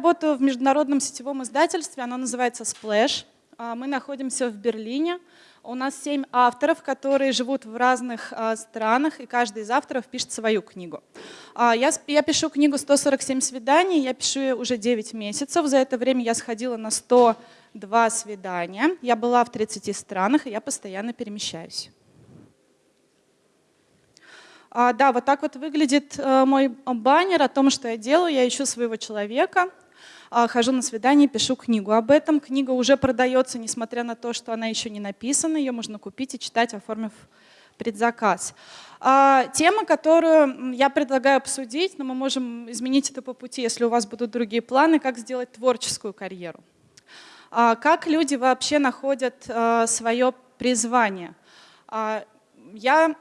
работаю в международном сетевом издательстве, оно называется Splash. А, мы находимся в Берлине. У нас семь авторов, которые живут в разных а, странах, и каждый из авторов пишет свою книгу. А, я, я пишу книгу «147 свиданий», я пишу ее уже 9 месяцев. За это время я сходила на 102 свидания. Я была в 30 странах, и я постоянно перемещаюсь. Да, вот так вот выглядит а, мой баннер о том, что я делаю. Я ищу своего человека. А, хожу на свидание, пишу книгу об этом. Книга уже продается, несмотря на то, что она еще не написана. Ее можно купить и читать, оформив предзаказ. А, тема, которую я предлагаю обсудить, но мы можем изменить это по пути, если у вас будут другие планы, как сделать творческую карьеру. А, как люди вообще находят свое призвание. Я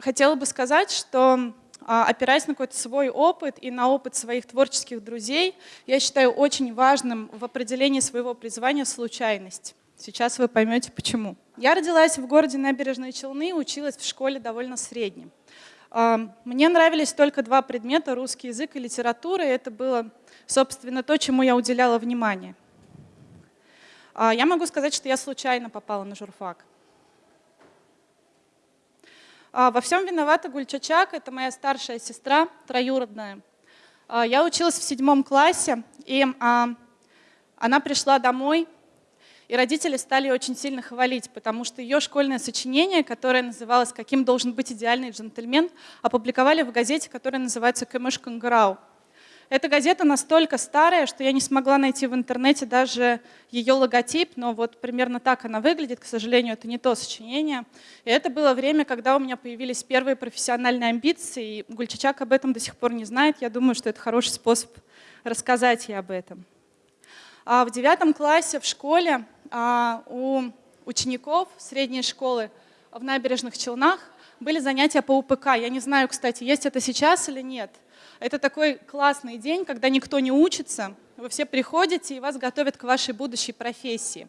хотела бы сказать, что опираясь на какой-то свой опыт и на опыт своих творческих друзей, я считаю очень важным в определении своего призвания случайность. Сейчас вы поймете, почему. Я родилась в городе Набережные Челны, училась в школе довольно среднем. А, мне нравились только два предмета – русский язык и литература, и это было, собственно, то, чему я уделяла внимание. А, я могу сказать, что я случайно попала на журфак. А, во всем виновата Гульчачак, это моя старшая сестра, троюродная. А, я училась в седьмом классе, и а, она пришла домой, и родители стали очень сильно хвалить, потому что ее школьное сочинение, которое называлось «Каким должен быть идеальный джентльмен», опубликовали в газете, которая называется «Кэмыш Кангарау». Эта газета настолько старая, что я не смогла найти в интернете даже ее логотип, но вот примерно так она выглядит. К сожалению, это не то сочинение. И это было время, когда у меня появились первые профессиональные амбиции, и Гульчачак об этом до сих пор не знает. Я думаю, что это хороший способ рассказать ей об этом. А в девятом классе в школе а, у учеников средней школы в набережных Челнах были занятия по УПК. Я не знаю, кстати, есть это сейчас или нет. Это такой классный день, когда никто не учится, вы все приходите и вас готовят к вашей будущей профессии.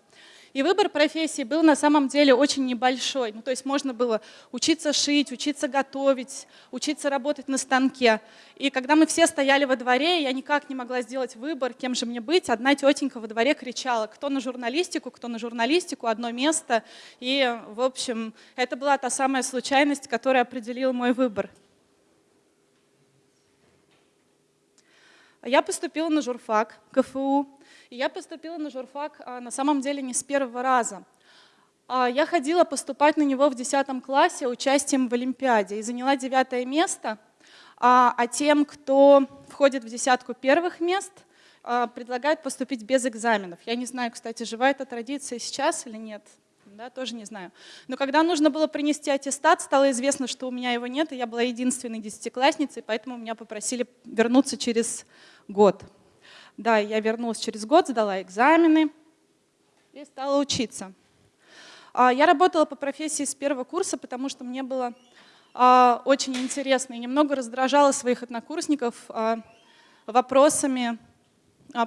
И выбор профессии был на самом деле очень небольшой. Ну, то есть можно было учиться шить, учиться готовить, учиться работать на станке. И когда мы все стояли во дворе, я никак не могла сделать выбор, кем же мне быть. Одна тетенька во дворе кричала, кто на журналистику, кто на журналистику, одно место. И, в общем, это была та самая случайность, которая определила мой выбор. Я поступила на журфак КФУ, и я поступила на журфак а, на самом деле не с первого раза. А, я ходила поступать на него в 10 классе участием в Олимпиаде и заняла девятое место, а, а тем, кто входит в десятку первых мест, предлагают поступить без экзаменов. Я не знаю, кстати, жива эта традиция сейчас или нет, да, тоже не знаю. Но когда нужно было принести аттестат, стало известно, что у меня его нет, и я была единственной десятиклассницей, поэтому меня попросили вернуться через год. Да, я вернулась через год, сдала экзамены и стала учиться. А, я работала по профессии с первого курса, потому что мне было а, очень интересно и немного раздражала своих однокурсников а, вопросами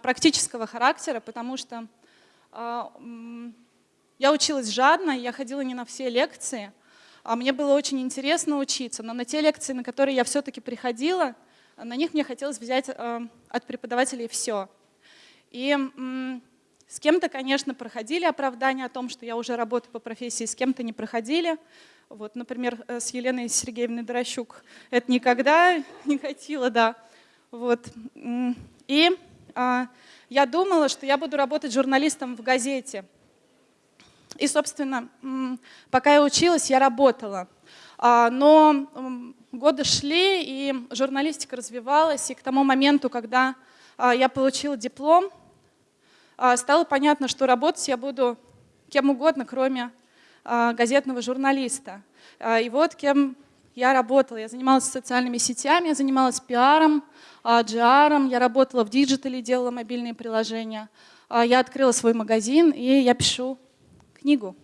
практического характера, потому что я училась жадно, я ходила не на все лекции, а мне было очень интересно учиться, но на те лекции, на которые я все-таки приходила, на них мне хотелось взять э, от преподавателей все. И с кем-то, конечно, проходили оправдания о том, что я уже работаю по профессии, с кем-то не проходили. Вот, например, э, с Еленой Сергеевной Дорощук это никогда не хотела, да. Вот. И а, я думала, что я буду работать журналистом в газете. И, собственно, пока я училась, я работала. А, но годы шли, и журналистика развивалась, и к тому моменту, когда а, я получила диплом, а, стало понятно, что работать я буду кем угодно, кроме газетного журналиста. И вот кем я работала. Я занималась социальными сетями, я занималась пиаром, GR, я работала в диджитале, делала мобильные приложения. Я открыла свой магазин, и я пишу книгу.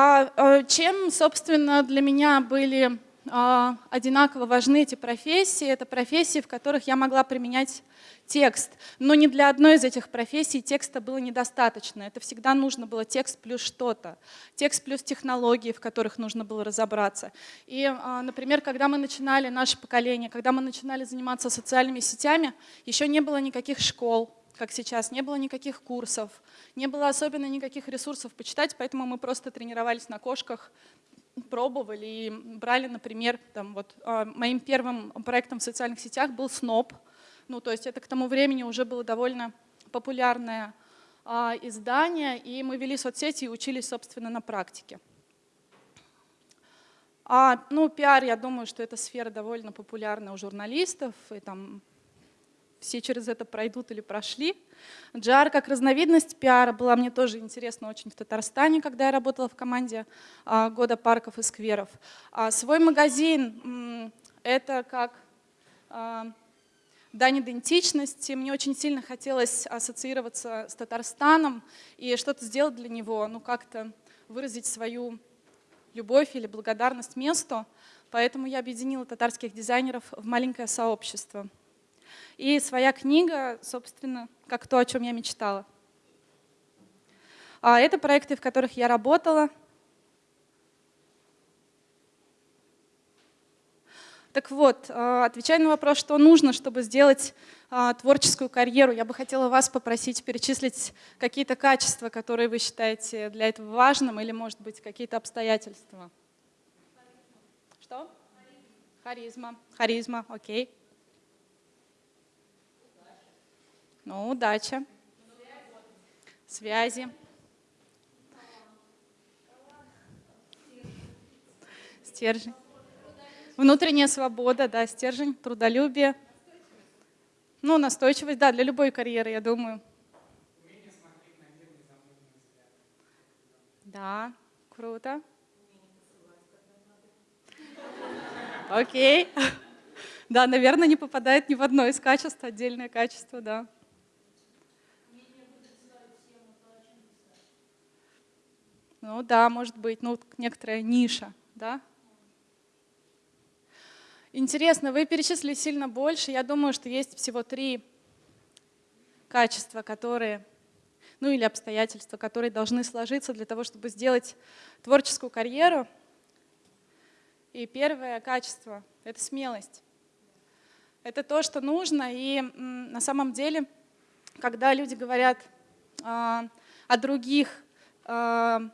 А, а чем, собственно, для меня были э, одинаково важны эти профессии. Это профессии, в которых я могла применять текст. Но ни для одной из этих профессий текста было недостаточно. Это всегда нужно было текст плюс что-то. Текст плюс технологии, в которых нужно было разобраться. И, например, когда мы начинали, наше поколение, когда мы начинали заниматься социальными сетями, еще не было никаких школ, как сейчас, не было никаких курсов, не было особенно никаких ресурсов почитать, поэтому мы просто тренировались на кошках, пробовали и брали, например, там вот, а, моим первым проектом в социальных сетях был СНОП, ну то есть это к тому времени уже было довольно популярное а, издание, и мы вели соцсети и учились, собственно, на практике. А, ну, пиар, я думаю, что эта сфера довольно популярна у журналистов, и там все через это пройдут или прошли. Джар как разновидность пиара была мне тоже интересна очень в Татарстане, когда я работала в команде а, года парков и скверов. А свой магазин — это как а, дань идентичности. Мне очень сильно хотелось ассоциироваться с Татарстаном и что-то сделать для него, ну как-то выразить свою любовь или благодарность месту. Поэтому я объединила татарских дизайнеров в маленькое сообщество. И своя книга, собственно, как то, о чем я мечтала. А это проекты, в которых я работала. Так вот, а, отвечая на вопрос, что нужно, чтобы сделать а, творческую карьеру, я бы хотела вас попросить перечислить какие-то качества, которые вы считаете для этого важным, или, может быть, какие-то обстоятельства. Что? Харизма. Харизма, окей. Ну, удача. Связи. Стержень. Внутренняя свобода, да, стержень, трудолюбие. Ну, настойчивость, да, для любой карьеры, я думаю. Да, круто. Окей. Да, наверное, не попадает ни в одно из качеств, отдельное качество, да. Ну да, может быть, ну некоторая ниша, да? Интересно, вы перечислили сильно больше. Я думаю, что есть всего три качества, которые, ну или обстоятельства, которые должны сложиться для того, чтобы сделать творческую карьеру. И первое качество — это смелость. Это то, что нужно, и на самом деле, когда люди говорят э, о других э,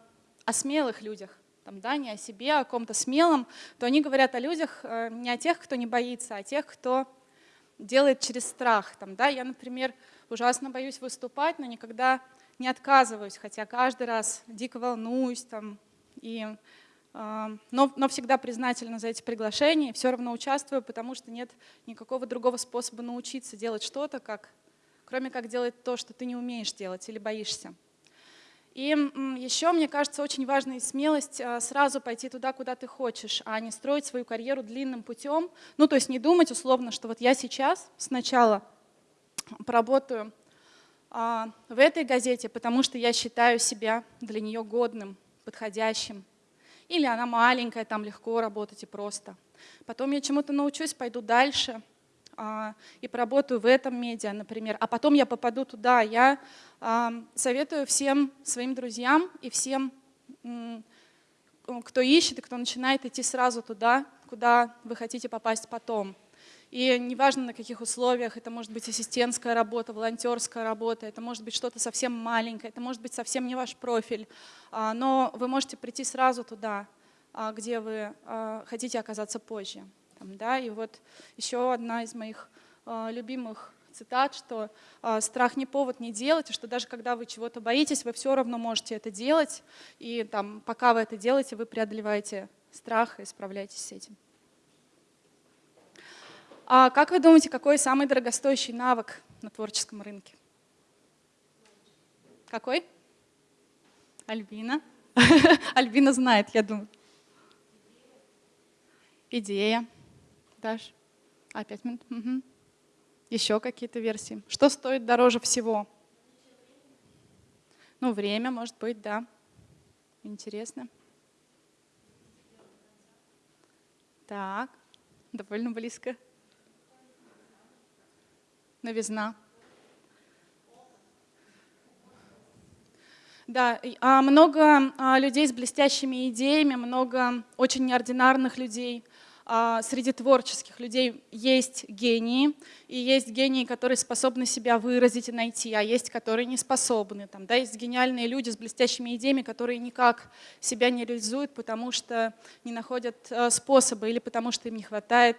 о смелых людях, там, да, не о себе, а о ком-то смелом, то они говорят о людях э, не о тех, кто не боится, а о тех, кто делает через страх. Там, да. Я, например, ужасно боюсь выступать, но никогда не отказываюсь, хотя каждый раз дико волнуюсь, там, и, э, но, но всегда признательна за эти приглашения, все равно участвую, потому что нет никакого другого способа научиться делать что-то, как, кроме как делать то, что ты не умеешь делать или боишься. И еще, мне кажется, очень важная смелость а, сразу пойти туда, куда ты хочешь, а не строить свою карьеру длинным путем. Ну, то есть не думать условно, что вот я сейчас сначала поработаю а, в этой газете, потому что я считаю себя для нее годным, подходящим. Или она маленькая, там легко работать и просто. Потом я чему-то научусь, пойду дальше – и поработаю в этом медиа, например, а потом я попаду туда. Я а, советую всем своим друзьям и всем, кто ищет и кто начинает идти сразу туда, куда вы хотите попасть потом. И неважно на каких условиях, это может быть ассистентская работа, волонтерская работа, это может быть что-то совсем маленькое, это может быть совсем не ваш профиль, а, но вы можете прийти сразу туда, где вы хотите оказаться позже. Там, да? И вот еще одна из моих э, любимых цитат, что э, страх не повод не делать, и что даже когда вы чего-то боитесь, вы все равно можете это делать, и там, пока вы это делаете, вы преодолеваете страх и справляетесь с этим. А как вы думаете, какой самый дорогостоящий навык на творческом рынке? Какой? Альбина. Альбина знает, я думаю. Идея. Даш? А, пять минут? Угу. Еще какие-то версии. Что стоит дороже всего? Ну, время, может быть, да. Интересно. Так, довольно близко. Новизна. Да, а много а, людей с блестящими идеями, много очень неординарных людей. А, среди творческих людей есть гении, и есть гении, которые способны себя выразить и найти, а есть, которые не способны. Там, да, есть гениальные люди с блестящими идеями, которые никак себя не реализуют, потому что не находят способа или потому что им не хватает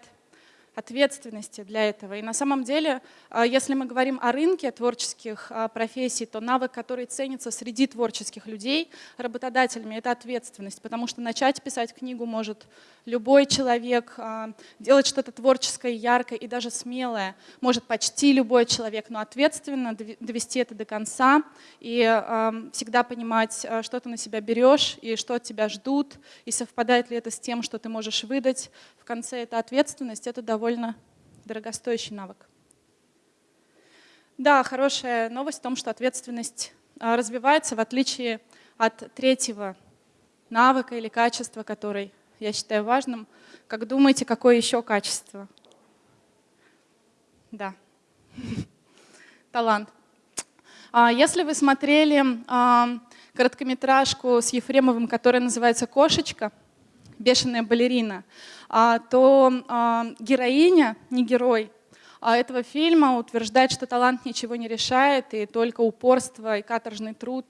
ответственности для этого. И на самом деле, а, если мы говорим о рынке творческих а, профессий, то навык, который ценится среди творческих людей работодателями, это ответственность, потому что начать писать книгу может любой человек, а, делать что-то творческое, яркое и даже смелое может почти любой человек, но ответственно довести это до конца и всегда понимать, что ты на себя берешь и что от тебя ждут, и совпадает ли это с тем, что ты можешь выдать. В конце это ответственность, это довольно довольно дорогостоящий навык. Да, хорошая новость в том, что ответственность а, развивается в отличие от третьего навыка или качества, который я считаю важным. Как думаете, какое еще качество? Да, талант. А, если вы смотрели а, короткометражку с Ефремовым, которая называется «Кошечка», «Бешеная балерина», то а, героиня, не герой, а этого фильма утверждает, что талант ничего не решает, и только упорство и каторжный труд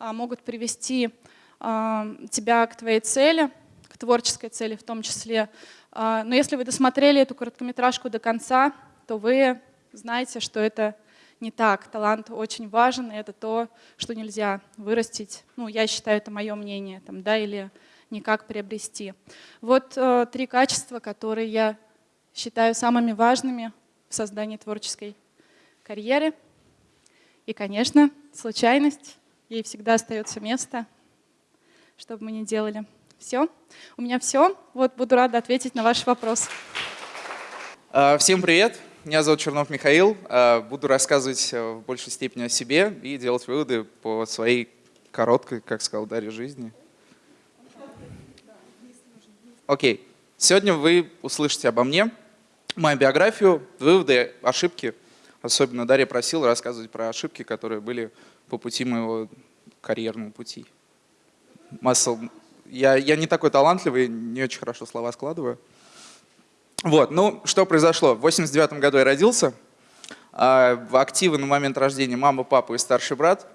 могут привести тебя к твоей цели, к творческой цели в том числе. Но если вы досмотрели эту короткометражку до конца, то вы знаете, что это не так. Талант очень важен, и это то, что нельзя вырастить. Ну, я считаю, это мое мнение, там, да, или никак приобрести. Вот э, три качества, которые я считаю самыми важными в создании творческой карьеры. И, конечно, случайность. Ей всегда остается место, что бы мы ни делали. Все. У меня все. Вот буду рада ответить на ваш вопрос. А, всем привет. Меня зовут Чернов Михаил. А, буду рассказывать э, в большей степени о себе и делать выводы по своей короткой, как сказал Дарья, жизни. Окей, сегодня вы услышите обо мне, мою биографию, выводы, ошибки. Особенно Дарья просила рассказывать про ошибки, которые были по пути моего карьерного пути. Масса... Я, я не такой талантливый, не очень хорошо слова складываю. Вот, ну, что произошло? В 89 году я родился. А активы на момент рождения мама, папа и старший брат.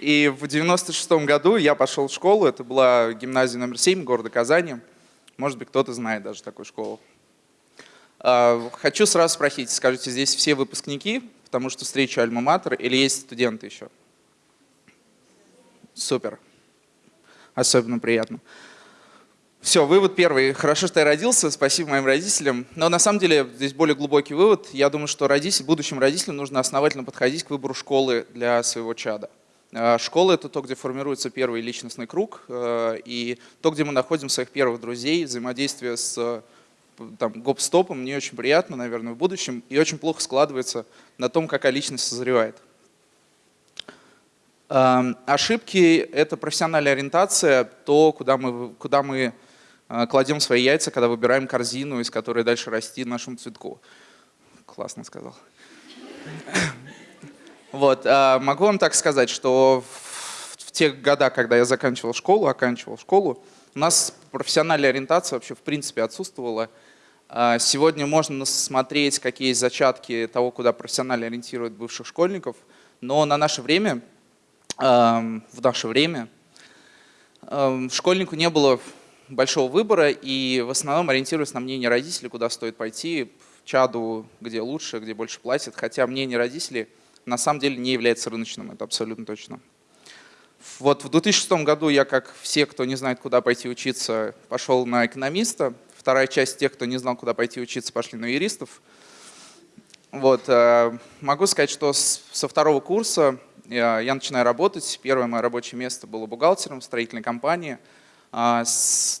И в 96 году я пошел в школу, это была гимназия номер 7 города Казани. Может быть, кто-то знает даже такую школу. А, хочу сразу спросить, скажите, здесь все выпускники, потому что встречу альма-матер, или есть студенты еще? Супер. Особенно приятно. Все, вывод первый. Хорошо, что я родился, спасибо моим родителям. Но на самом деле здесь более глубокий вывод. Я думаю, что родитель, будущим родителям нужно основательно подходить к выбору школы для своего чада. А, школа — это то, где формируется первый личностный круг, э, и то, где мы находим своих первых друзей, взаимодействие с там, гоп-стопом мне очень приятно, наверное, в будущем, и очень плохо складывается на том, какая личность созревает. Ошибки — это профессиональная ориентация, то, куда мы, куда мы э, кладем свои яйца, когда выбираем корзину, из которой дальше расти нашему цветку. Классно сказал. Вот, а, могу вам так сказать, что в те года, когда я заканчивал школу, оканчивал школу, у нас профессиональная ориентация вообще в принципе отсутствовала. А, сегодня можно смотреть, какие есть зачатки того, куда профессионально ориентируют бывших школьников, но на наше время, в наше время, школьнику не было большого выбора, и в основном ориентируясь на мнение родителей, куда стоит пойти, в чаду, где лучше, где больше платят, хотя мнение родителей – на самом деле не является рыночным, это абсолютно точно. Вот в 2006 году я, как все, кто не знает, куда пойти учиться, пошел на экономиста. Вторая часть тех, кто не знал, куда пойти учиться, пошли на юристов. Вот, э, могу сказать, что со второго курса я, я начинаю работать. Первое мое рабочее место было бухгалтером в строительной компании. А,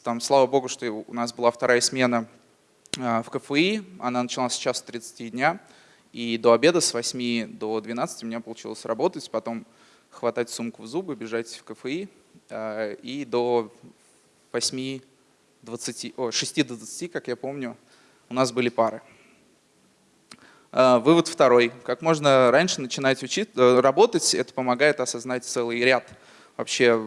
там, слава богу, что у нас была вторая смена э, в КФИ. Она началась сейчас с 30 дня. И до обеда с 8 до 12 у меня получилось работать, потом хватать сумку в зубы, бежать в КФИ. А, и до 8, 20, о, 6 до 20, как я помню, у нас были пары. Э, вывод второй. Как можно раньше начинать учить, э, работать, это помогает осознать целый ряд вообще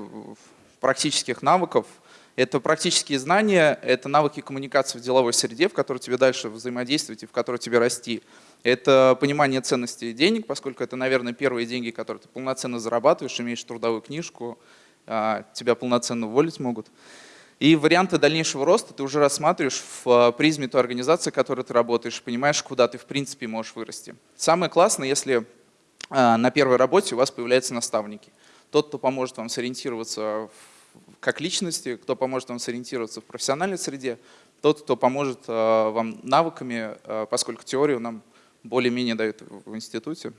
практических навыков. Это практические знания, это навыки коммуникации в деловой среде, в которой тебе дальше взаимодействовать и в которой тебе расти. Это понимание ценности денег, поскольку это, наверное, первые деньги, которые ты полноценно зарабатываешь, имеешь трудовую книжку, а, тебя полноценно уволить могут. И варианты дальнейшего роста ты уже рассматриваешь в а, призме той организации, в которой ты работаешь, понимаешь, куда ты в принципе можешь вырасти. Самое классное, если а, на первой работе у вас появляются наставники. Тот, кто поможет вам сориентироваться как личности, кто поможет вам сориентироваться в профессиональной среде, тот, кто поможет вам навыками, поскольку теорию нам более-менее дают в институте.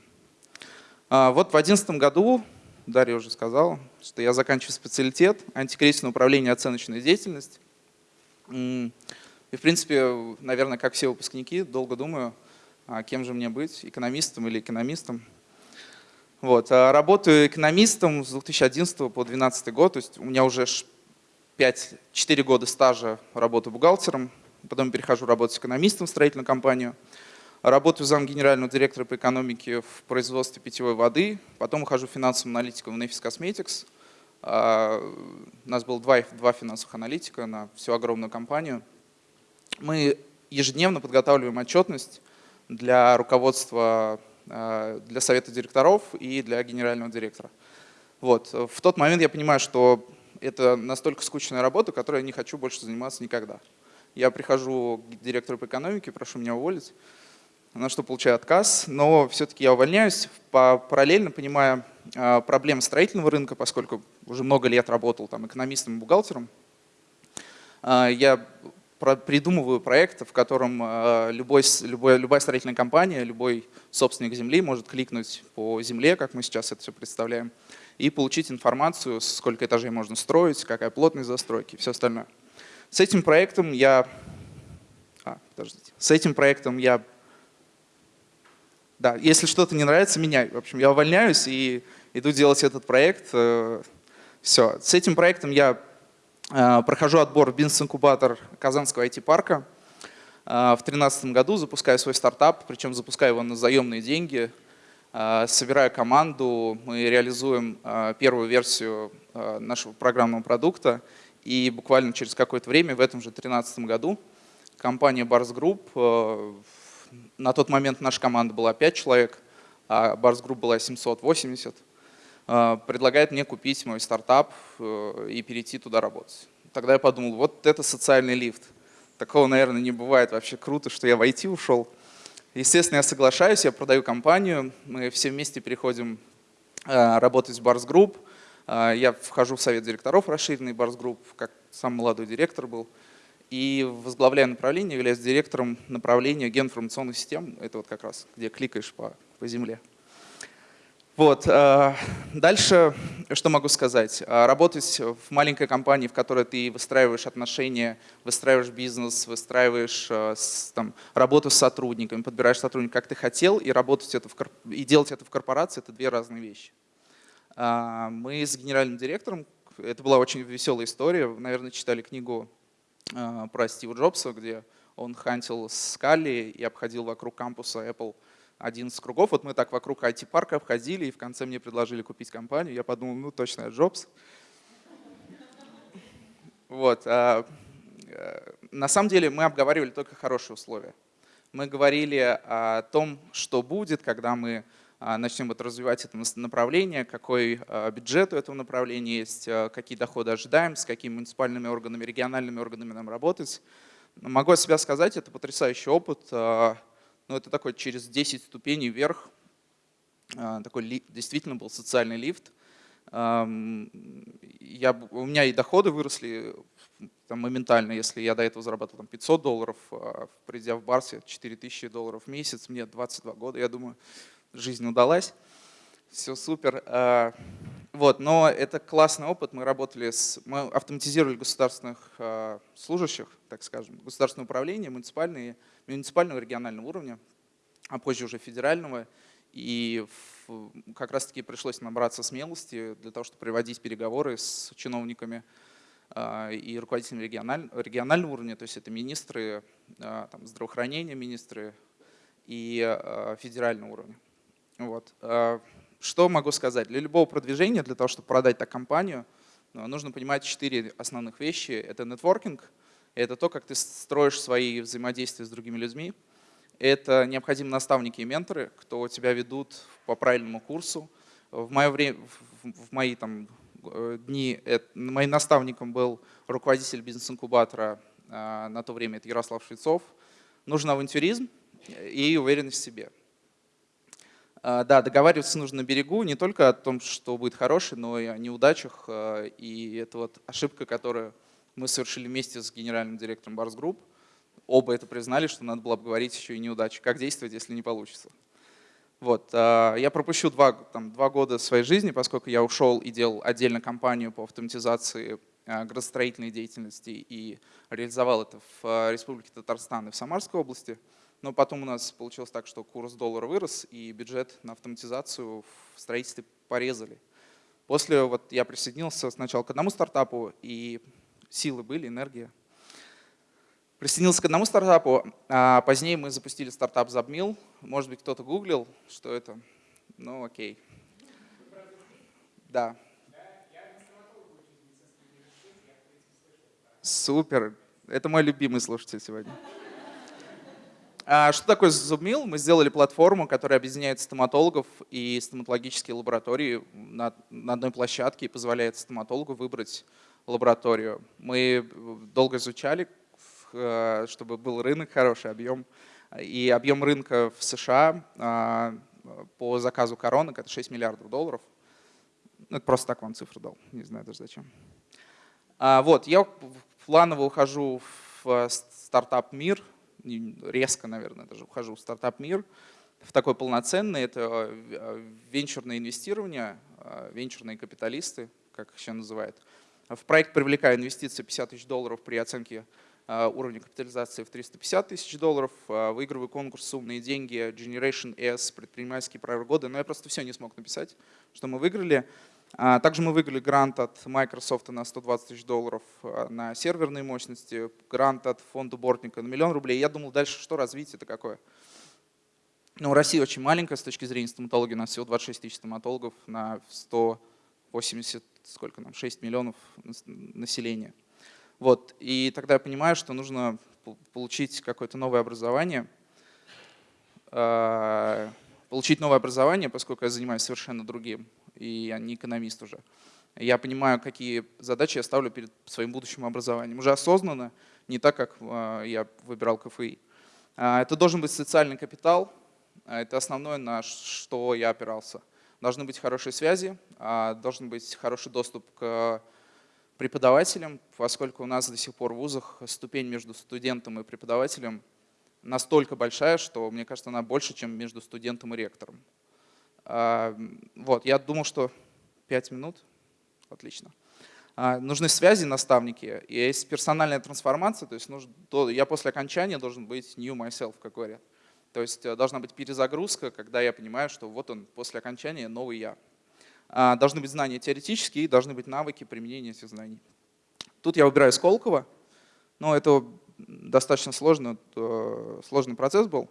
Вот в 2011 году Дарья уже сказала, что я заканчиваю специалитет антикризисное управление и оценочная деятельность. И, в принципе, наверное, как все выпускники, долго думаю, а кем же мне быть, экономистом или экономистом. Вот. А работаю экономистом с 2011 по 2012 год, то есть у меня уже 5, 4 года стажа работы бухгалтером, потом перехожу работать экономистом в строительную компанию. Работаю зам генерального директора по экономике в производстве питьевой воды, потом ухожу финансовым аналитиком в Nefis Cosmetics. А, у нас было два, два финансовых аналитика на всю огромную компанию. Мы ежедневно подготавливаем отчетность для руководства, а, для совета директоров и для генерального директора. Вот. В тот момент я понимаю, что это настолько скучная работа, которой я не хочу больше заниматься никогда. Я прихожу к директору по экономике, прошу меня уволить на что получаю отказ, но все-таки я увольняюсь, параллельно понимая а, проблемы строительного рынка, поскольку уже много лет работал там экономистом и бухгалтером. А, я придумываю проект, в котором а, любой, любой, любая строительная компания, любой собственник земли может кликнуть по земле, как мы сейчас это все представляем, и получить информацию, сколько этажей можно строить, какая плотность застройки и все остальное. С этим проектом я, а, подождите, с этим проектом я да, если что-то не нравится, меняй. В общем, я увольняюсь и иду делать этот проект. Э, Все. С этим проектом я э, прохожу отбор в бизнес-инкубатор Казанского IT-парка. Э, в 2013 году запускаю свой стартап, причем запускаю его на заемные деньги. Собираю команду, мы реализуем первую версию нашего программного продукта. И буквально через какое-то время, в этом же 2013 году, компания Bars Group на тот момент наша команда была 5 человек, а Bars Group была 780. А, предлагает мне купить мой стартап э, и перейти туда работать. Тогда я подумал, вот это социальный лифт. Такого, наверное, не бывает. Вообще круто, что я в IT ушел. Естественно, я соглашаюсь, я продаю компанию, мы все вместе переходим э, работать в Bars Group. А, я вхожу в совет директоров расширенный Bars Group, как сам молодой директор был и возглавляю направление, являюсь директором направления геоинформационных систем. Это вот как раз, где кликаешь по, по земле. Вот. Э, дальше, что могу сказать? Э, работать в маленькой компании, в которой ты выстраиваешь отношения, выстраиваешь бизнес, выстраиваешь э, там, работу с сотрудниками, подбираешь сотрудников, как ты хотел, и, работать это в, и делать это в корпорации – это две разные вещи. Мы с генеральным директором, это была очень веселая история, наверное, читали книгу про Стива Джобса, где он хантил скали и обходил вокруг кампуса Apple 11 кругов. Вот мы так вокруг IT-парка обходили, и в конце мне предложили купить компанию. Я подумал, ну точно, я Джобс. Вот. А, э, на самом деле мы обговаривали только хорошие условия. Мы говорили о том, что будет, когда мы начнем вот развивать это направление, какой а, бюджет у этого направления есть, а, какие доходы ожидаем, с какими муниципальными органами, региональными органами нам работать. Могу о себя сказать, это потрясающий опыт. Но ну, это такой через 10 ступеней вверх. Такой действительно был социальный лифт. Я, у меня и доходы выросли там, моментально, если я до этого зарабатывал там, 500 долларов, придя в Барсе 4000 долларов в месяц, мне 22 года, я думаю, жизнь удалась, все супер. А, вот, но это классный опыт. Мы работали с, мы автоматизировали государственных а, служащих, так скажем, государственное управление, муниципальные, муниципального регионального уровня, а позже уже федерального. И как раз-таки пришлось набраться смелости для того, чтобы проводить переговоры с чиновниками и руководителями региональ, регионального уровня, то есть это министры там, здравоохранения, министры и федерального уровня. Вот. Что могу сказать? Для любого продвижения, для того, чтобы продать так компанию, нужно понимать четыре основных вещи. Это нетворкинг, это то, как ты строишь свои взаимодействия с другими людьми, это необходимы наставники и менторы, кто тебя ведут по правильному курсу. В, мое время, в мои там, э, дни это, моим наставником был руководитель бизнес-инкубатора, а, на то время это Ярослав Швецов. Нужен авантюризм и уверенность в себе. А, да, договариваться нужно на берегу не только о том, что будет хороший, но и о неудачах. А, и это вот ошибка, которую мы совершили вместе с генеральным директором Барс Групп оба это признали, что надо было обговорить еще и неудачи. Как действовать, если не получится? Вот. А, я пропущу два, там, два года своей жизни, поскольку я ушел и делал отдельно компанию по автоматизации градостроительной деятельности и реализовал это в Республике Татарстан и в Самарской области. Но потом у нас получилось так, что курс доллара вырос, и бюджет на автоматизацию в строительстве порезали. После вот я присоединился сначала к одному стартапу, и силы были, энергия, Присоединился к одному стартапу, а позднее мы запустили стартап Забмил. Может быть, кто-то гуглил, что это. Ну, окей. Да. Супер. Это мой любимый слушатель сегодня. А что такое Зубмил? Мы сделали платформу, которая объединяет стоматологов и стоматологические лаборатории на, на одной площадке и позволяет стоматологу выбрать лабораторию. Мы долго изучали, Э, чтобы был рынок хороший, объем. И объем рынка в США а, по заказу коронок это 6 миллиардов долларов. Ну, это просто так вам цифру дал, не знаю даже зачем. А, вот, я планово ухожу в стартап мир, резко, наверное, даже ухожу в стартап мир, в такой полноценный, это э, венчурное инвестирование, э, венчурные капиталисты, как их еще называют. В проект привлекаю инвестиции 50 тысяч долларов при оценке Э, уровня капитализации в 350 тысяч долларов, выигрываю конкурс «Умные деньги», Generation S, предпринимательский прорыв года, но я просто все не смог написать, что мы выиграли. А, также мы выиграли грант от Microsoft на 120 тысяч долларов э, на серверные мощности, грант от фонда Бортника на миллион рублей. Я думал, дальше что развитие это какое? Ну, Россия очень маленькая с точки зрения стоматологии, у нас всего 26 тысяч стоматологов на 180, сколько нам, 6 миллионов населения. Вот. И тогда я понимаю, что нужно получить какое-то новое образование, а, получить новое образование, поскольку я занимаюсь совершенно другим, и я не экономист уже. Я понимаю, какие задачи я ставлю перед своим будущим образованием. Уже осознанно, не так, как а, я выбирал КФИ. А, это должен быть социальный капитал, это основное, на что я опирался. Должны быть хорошие связи, должен быть хороший доступ к преподавателем, поскольку у нас до сих пор в вузах ступень между студентом и преподавателем настолько большая, что, мне кажется, она больше, чем между студентом и ректором. Вот, я думал, что 5 минут. Отлично. А, нужны связи, наставники. И есть персональная трансформация, то есть нужно, я после окончания должен быть new myself, как говорят. То есть э, должна быть перезагрузка, когда я понимаю, что вот он после окончания новый я. А, должны быть знания теоретические и должны быть навыки применения этих знаний. Тут я выбираю Сколково, но это достаточно сложно, сложный процесс был.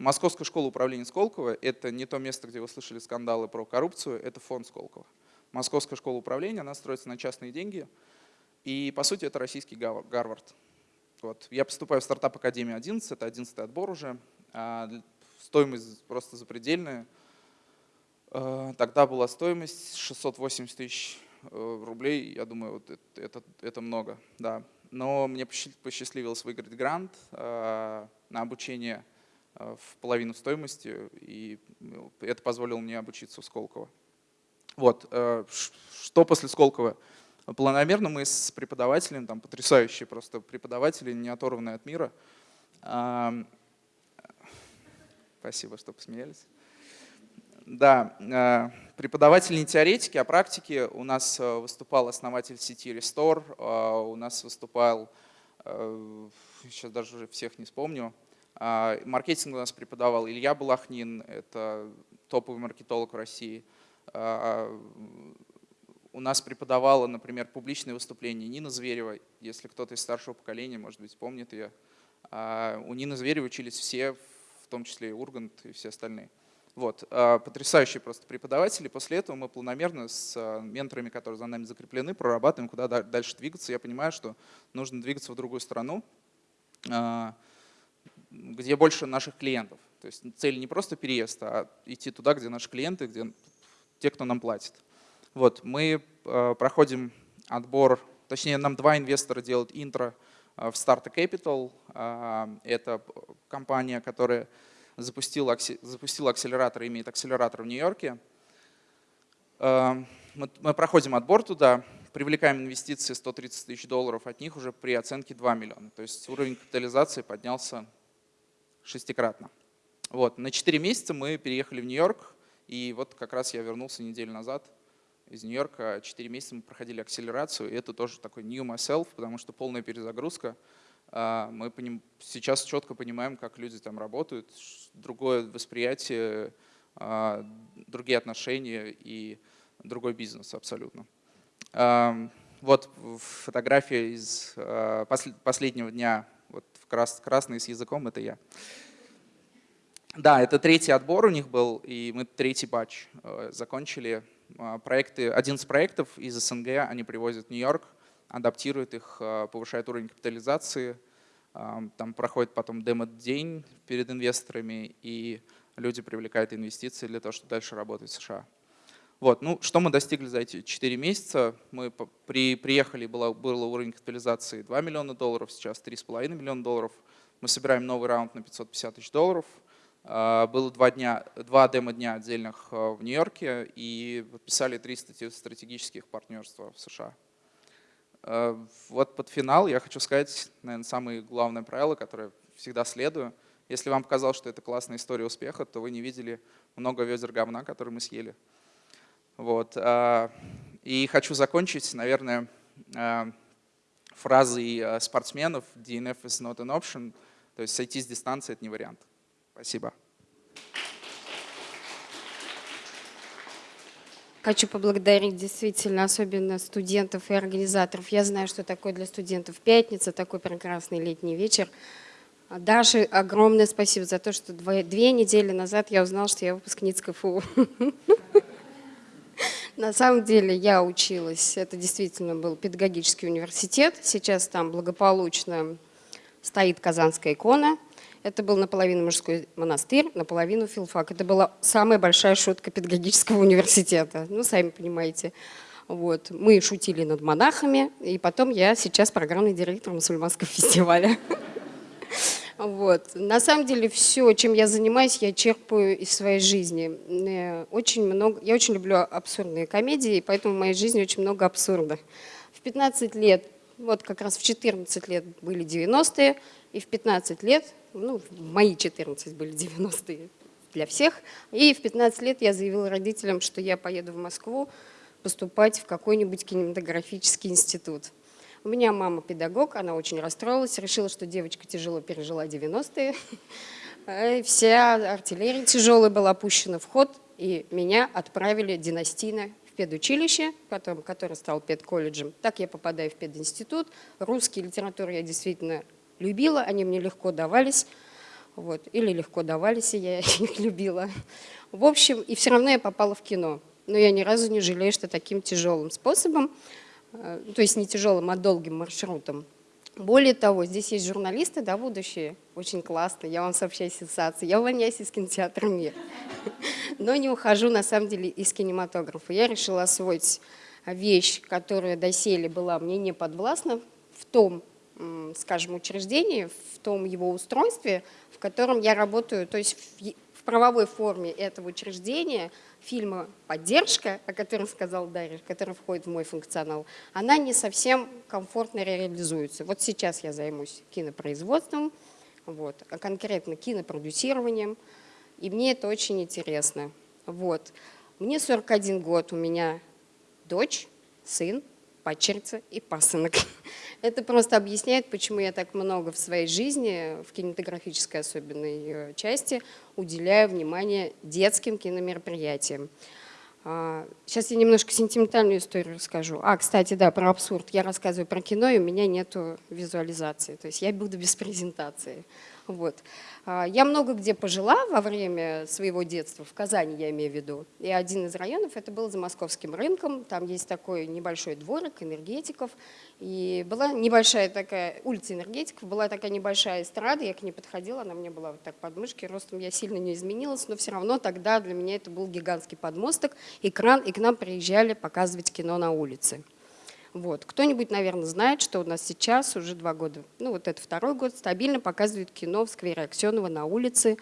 Московская школа управления Сколково – это не то место, где вы слышали скандалы про коррупцию, это фонд Сколково. Московская школа управления, она строится на частные деньги, и по сути это российский Гарвард. Вот. Я поступаю в стартап Академию 11, это 11 отбор уже, а стоимость просто запредельная – Э, тогда была стоимость 680 тысяч э, рублей. Я думаю, вот это, это, это много. Да. Но мне посчастливилось выиграть грант э, на обучение в половину стоимости, и ну, это позволило мне обучиться в Сколково. Вот. Что после Сколково? Планомерно мы с преподавателем, там потрясающие просто преподаватели, не оторванные от мира. Спасибо, что посмеялись. Да, э, преподаватели не теоретики, а практики. У нас э, выступал основатель сети Restore, э, у нас выступал, сейчас даже уже всех не вспомню, маркетинг у нас преподавал Илья Балахнин, это топовый маркетолог в России. У у нас преподавала, например, публичные выступления Нина Зверева, если кто-то из старшего поколения, может быть, помнит ее. А у Нины Зверевой учились все, в том числе и Ургант и все остальные. Вот. А, потрясающие просто преподаватели. После этого мы планомерно с а, менторами, которые за нами закреплены, прорабатываем, куда дальше двигаться. Я понимаю, что нужно двигаться в другую страну, а, где больше наших клиентов. То есть цель не просто переезд, а идти туда, где наши клиенты, где те, кто нам платит. Вот, мы проходим отбор, точнее нам два инвестора делают интро в Startup Capital. Это компания, которая запустил, запустил акселератор, имеет акселератор в Нью-Йорке. Мы проходим отбор туда, привлекаем инвестиции 130 тысяч долларов, от них уже при оценке 2 миллиона. То есть уровень капитализации поднялся шестикратно. Вот. На 4 месяца мы переехали в Нью-Йорк, и вот как раз я вернулся неделю назад из Нью-Йорка. 4 месяца мы проходили акселерацию, и это тоже такой new myself, потому что полная перезагрузка – а, мы сейчас четко понимаем, как люди там работают, другое восприятие, а, другие отношения и другой бизнес абсолютно. Вот фотография из а, последнего дня, вот красный с языком, это я. Да, это третий отбор у них был, и мы третий батч закончили. Проекты, 11 проектов из СНГ они привозят в Нью-Йорк, адаптирует их, а, повышает уровень капитализации. Там проходит потом демо-день перед инвесторами, и люди привлекают инвестиции для того, чтобы дальше работать в США. Вот, ну, что мы достигли за эти 4 месяца? Мы при, приехали, было, был уровень капитализации 2 миллиона долларов, сейчас 3,5 миллиона долларов. Мы собираем новый раунд на 550 тысяч долларов. А, было два, дня, два демо-дня отдельных в Нью-Йорке и подписали три стратегических партнерства в США. Э, вот под финал я хочу сказать, наверное, самые главные правила, которые всегда следую. Если вам показалось, что это классная история успеха, то вы не видели много ведер говна, которые мы съели. Вот. Э, и хочу закончить, наверное, э, фразой спортсменов «DNF is not an option», то есть сойти с дистанции – это не вариант. Спасибо. Хочу поблагодарить действительно особенно студентов и организаторов. Я знаю, что такое для студентов пятница, такой прекрасный летний вечер. Даше огромное спасибо за то, что две недели назад я узнала, что я выпускница КФУ. На самом деле я училась, это действительно был педагогический университет, сейчас там благополучно стоит Казанская икона – это был наполовину мужской монастырь, наполовину филфак. Это была самая большая шутка педагогического университета. Ну, сами понимаете. Вот. Мы шутили над монахами, и потом я сейчас программный директор мусульманского фестиваля. Вот. На самом деле все, чем я занимаюсь, я черпаю из своей жизни. Очень много, я очень люблю абсурдные комедии, поэтому в моей жизни очень много абсурда. В 15 лет, вот как раз в 14 лет были 90-е, и в 15 лет ну, мои 14 были 90-е для всех. И в 15 лет я заявила родителям, что я поеду в Москву поступать в какой-нибудь кинематографический институт. У меня мама педагог, она очень расстроилась, решила, что девочка тяжело пережила 90-е. Э, вся артиллерия тяжелая была пущена в ход, и меня отправили династийно в педучилище, потом, который стал педколледжем. Так я попадаю в пединститут. Русский литературу я действительно любила, они мне легко давались. Вот, или легко давались, и я их любила. В общем, и все равно я попала в кино. Но я ни разу не жалею, что таким тяжелым способом, то есть не тяжелым, а долгим маршрутом. Более того, здесь есть журналисты, да, будущие, очень классно, я вам сообщаю сенсации. Я увольняюсь из кинотеатра «Мир», но не ухожу, на самом деле, из кинематографа. Я решила освоить вещь, которая доселе была мне не подвластна в том скажем, учреждении, в том его устройстве, в котором я работаю, то есть в правовой форме этого учреждения, фильма «Поддержка», о котором сказал Дарья, который входит в мой функционал, она не совсем комфортно реализуется. Вот сейчас я займусь кинопроизводством, вот, а конкретно кинопродюсированием, и мне это очень интересно. Вот. Мне 41 год, у меня дочь, сын, падчерица и пасынок. Это просто объясняет, почему я так много в своей жизни, в кинематографической особенной части, уделяю внимание детским киномероприятиям. Сейчас я немножко сентиментальную историю расскажу. А, кстати, да, про абсурд. Я рассказываю про кино, и у меня нет визуализации. То есть я буду без презентации. Вот. А, я много где пожила во время своего детства, в Казани я имею в виду. И один из районов это был за Московским рынком. Там есть такой небольшой дворик энергетиков. И была небольшая такая, улица энергетиков, была такая небольшая эстрада, я к ней подходила, она мне была вот так под мышкой, ростом я сильно не изменилась, но все равно тогда для меня это был гигантский подмосток, экран, и к нам приезжали показывать кино на улице. Вот. Кто-нибудь, наверное, знает, что у нас сейчас уже два года, ну вот это второй год, стабильно показывают кино в сквере Аксенова на улице.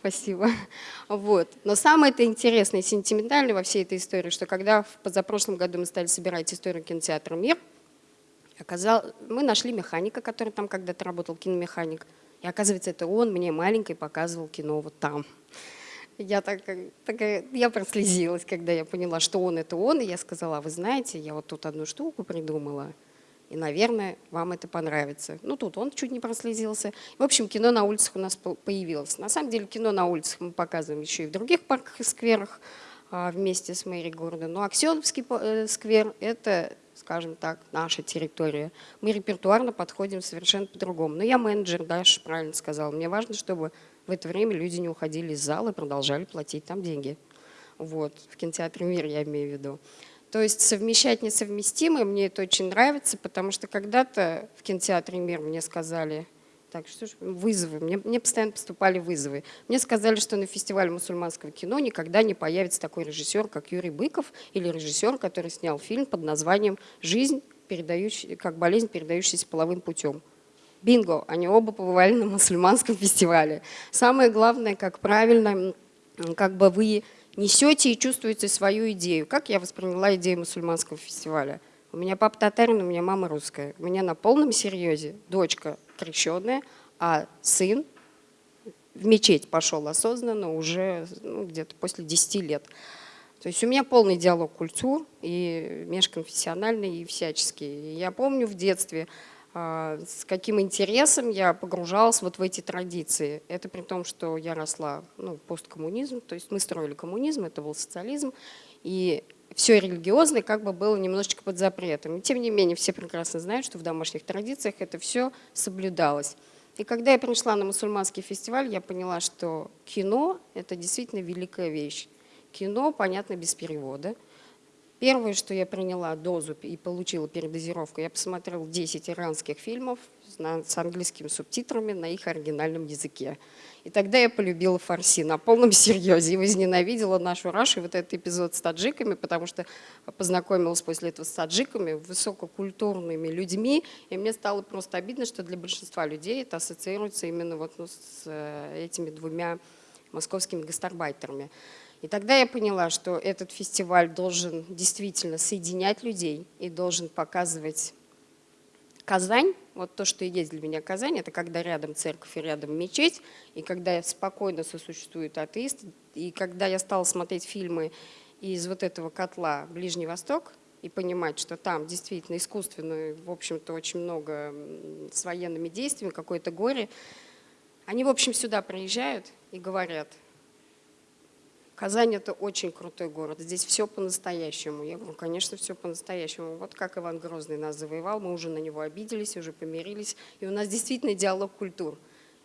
Спасибо. Вот. Но самое это интересное и сентиментальное во всей этой истории, что когда в позапрошлом году мы стали собирать историю кинотеатра «Мир», оказал, мы нашли механика, который там когда-то работал, киномеханик. И оказывается, это он мне маленькой показывал кино вот там. Я, так, такая, я прослезилась, когда я поняла, что он – это он. И я сказала, «А вы знаете, я вот тут одну штуку придумала, и, наверное, вам это понравится. Ну, тут он чуть не прослезился. В общем, кино на улицах у нас появилось. На самом деле, кино на улицах мы показываем еще и в других парках и скверах а, вместе с мэрией города. Но Аксеновский э, сквер – это, скажем так, наша территория. Мы репертуарно подходим совершенно по-другому. Но я менеджер, Даша правильно сказала. Мне важно, чтобы в это время люди не уходили из зала и продолжали платить там деньги. Вот, в кинотеатре «Мир» я имею в виду. То есть совмещать несовместимое, мне это очень нравится, потому что когда-то в кинотеатре «Мир» мне сказали, так, что ж, вызовы, мне, мне постоянно поступали вызовы. Мне сказали, что на фестивале мусульманского кино никогда не появится такой режиссер, как Юрий Быков, или режиссер, который снял фильм под названием «Жизнь, передающий, как болезнь, передающаяся половым путем». Бинго, они оба побывали на мусульманском фестивале. Самое главное, как правильно, как бы вы несете и чувствуете свою идею. Как я восприняла идею мусульманского фестиваля? У меня папа татарин, у меня мама русская. У меня на полном серьезе дочка крещенная, а сын в мечеть пошел осознанно уже ну, где-то после 10 лет. То есть у меня полный диалог культур, и межконфессиональный, и всяческий. Я помню в детстве, с каким интересом я погружалась вот в эти традиции. Это при том, что я росла, ну, посткоммунизм, то есть мы строили коммунизм, это был социализм, и все религиозное как бы было немножечко под запретом. И тем не менее, все прекрасно знают, что в домашних традициях это все соблюдалось. И когда я пришла на мусульманский фестиваль, я поняла, что кино – это действительно великая вещь. Кино, понятно, без перевода – Первое, что я приняла дозу и получила передозировку, я посмотрела 10 иранских фильмов с английскими субтитрами на их оригинальном языке. И тогда я полюбила фарси на полном серьезе и возненавидела нашу Рашу вот этот эпизод с таджиками, потому что познакомилась после этого с таджиками, высококультурными людьми, и мне стало просто обидно, что для большинства людей это ассоциируется именно вот, ну, с э, этими двумя московскими гастарбайтерами. И тогда я поняла, что этот фестиваль должен действительно соединять людей и должен показывать Казань. Вот то, что и есть для меня Казань, это когда рядом церковь и рядом мечеть, и когда спокойно сосуществуют атеисты, и когда я стала смотреть фильмы из вот этого котла Ближний Восток, и понимать, что там действительно искусственно, в общем-то, очень много с военными действиями, какое-то горе, они, в общем, сюда приезжают и говорят – Казань – это очень крутой город, здесь все по-настоящему. Я говорю, конечно, все по-настоящему. Вот как Иван Грозный нас завоевал, мы уже на него обиделись, уже помирились, и у нас действительно диалог культур.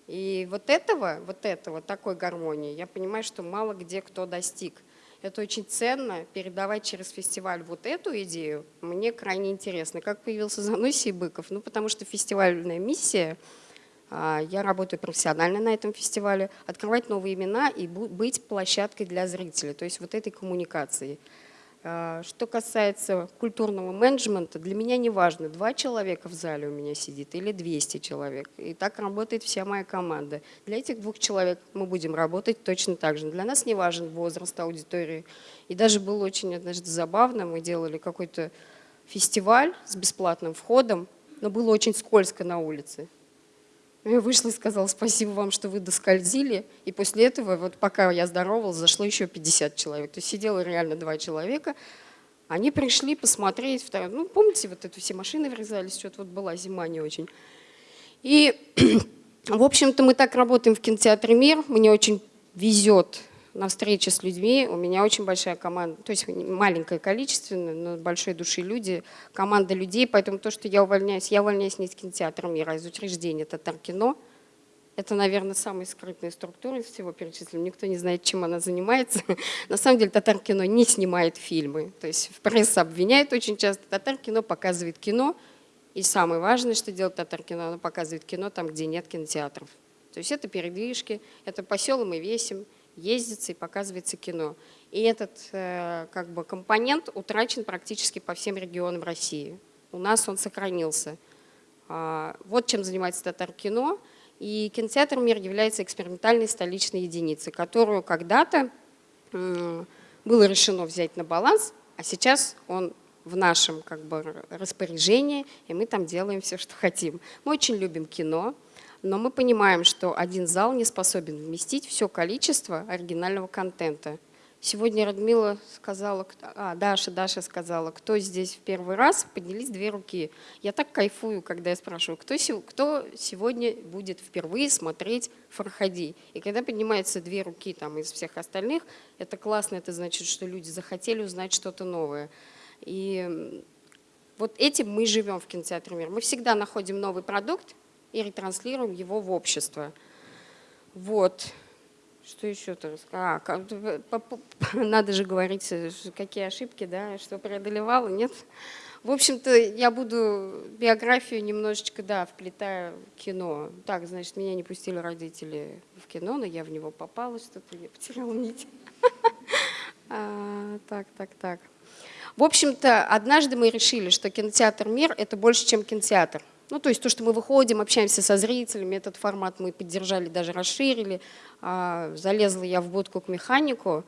И вот этого, вот этого, такой гармонии, я понимаю, что мало где кто достиг. Это очень ценно, передавать через фестиваль вот эту идею, мне крайне интересно. Как появился Заносий Быков? Ну, потому что фестивальная миссия – я работаю профессионально на этом фестивале, открывать новые имена и быть площадкой для зрителей, то есть вот этой коммуникации. А, что касается культурного менеджмента, для меня не важно, два человека в зале у меня сидит или 200 человек. И так работает вся моя команда. Для этих двух человек мы будем работать точно так же. Для нас не важен возраст аудитории. И даже было очень однажды забавно, мы делали какой-то фестиваль с бесплатным входом, но было очень скользко на улице. Я вышла и сказала, спасибо вам, что вы доскользили. И после этого, вот пока я здоровалась, зашло еще 50 человек. То есть сидело реально два человека. Они пришли посмотреть. Ну, помните, вот это все машины врезались, что-то вот была зима не очень. И, в общем-то, мы так работаем в кинотеатре «Мир». Мне очень везет на встрече с людьми. У меня очень большая команда, то есть маленькое количество, но большой души люди, команда людей. Поэтому то, что я увольняюсь, я увольняюсь не из кинотеатра мира, а из учреждения Татар-кино. Это, наверное, самая скрытная структура из всего перечисленного. Никто не знает, чем она занимается. На самом деле Татар-кино не снимает фильмы. То есть пресса обвиняет очень часто. Татар-кино показывает кино. И самое важное, что делает Татар-кино, оно показывает кино там, где нет кинотеатров. То есть это передвижки, это по селам и весим, ездится и показывается кино. И этот э, как бы, компонент утрачен практически по всем регионам России. У нас он сохранился. А, вот чем занимается Татар-кино. И кинотеатр «Мир» является экспериментальной столичной единицей, которую когда-то было решено взять на баланс, а сейчас он в нашем как бы, распоряжении, и мы там делаем все, что хотим. Мы очень любим кино, но мы понимаем, что один зал не способен вместить все количество оригинального контента. Сегодня Радмила сказала, а, Даша, Даша сказала, кто здесь в первый раз, поднялись две руки. Я так кайфую, когда я спрашиваю, кто, кто сегодня будет впервые смотреть Фархади. И когда поднимаются две руки там, из всех остальных, это классно, это значит, что люди захотели узнать что-то новое. И вот этим мы живем в кинотеатре «Мир». Мы всегда находим новый продукт и ретранслируем его в общество. Вот. Что еще-то А, надо же говорить, э, какие ошибки, да, что преодолевала, нет? В общем-то, я буду биографию немножечко, да, вплетаю в кино. Так, значит, меня не пустили родители в кино, но я в него попала, что-то я потеряла нить. А, так, так, так. В общем-то, однажды мы решили, что кинотеатр «Мир» — это больше, чем кинотеатр. Ну, то есть то, что мы выходим, общаемся со зрителями, этот формат мы поддержали, даже расширили. А, залезла я в будку к механику,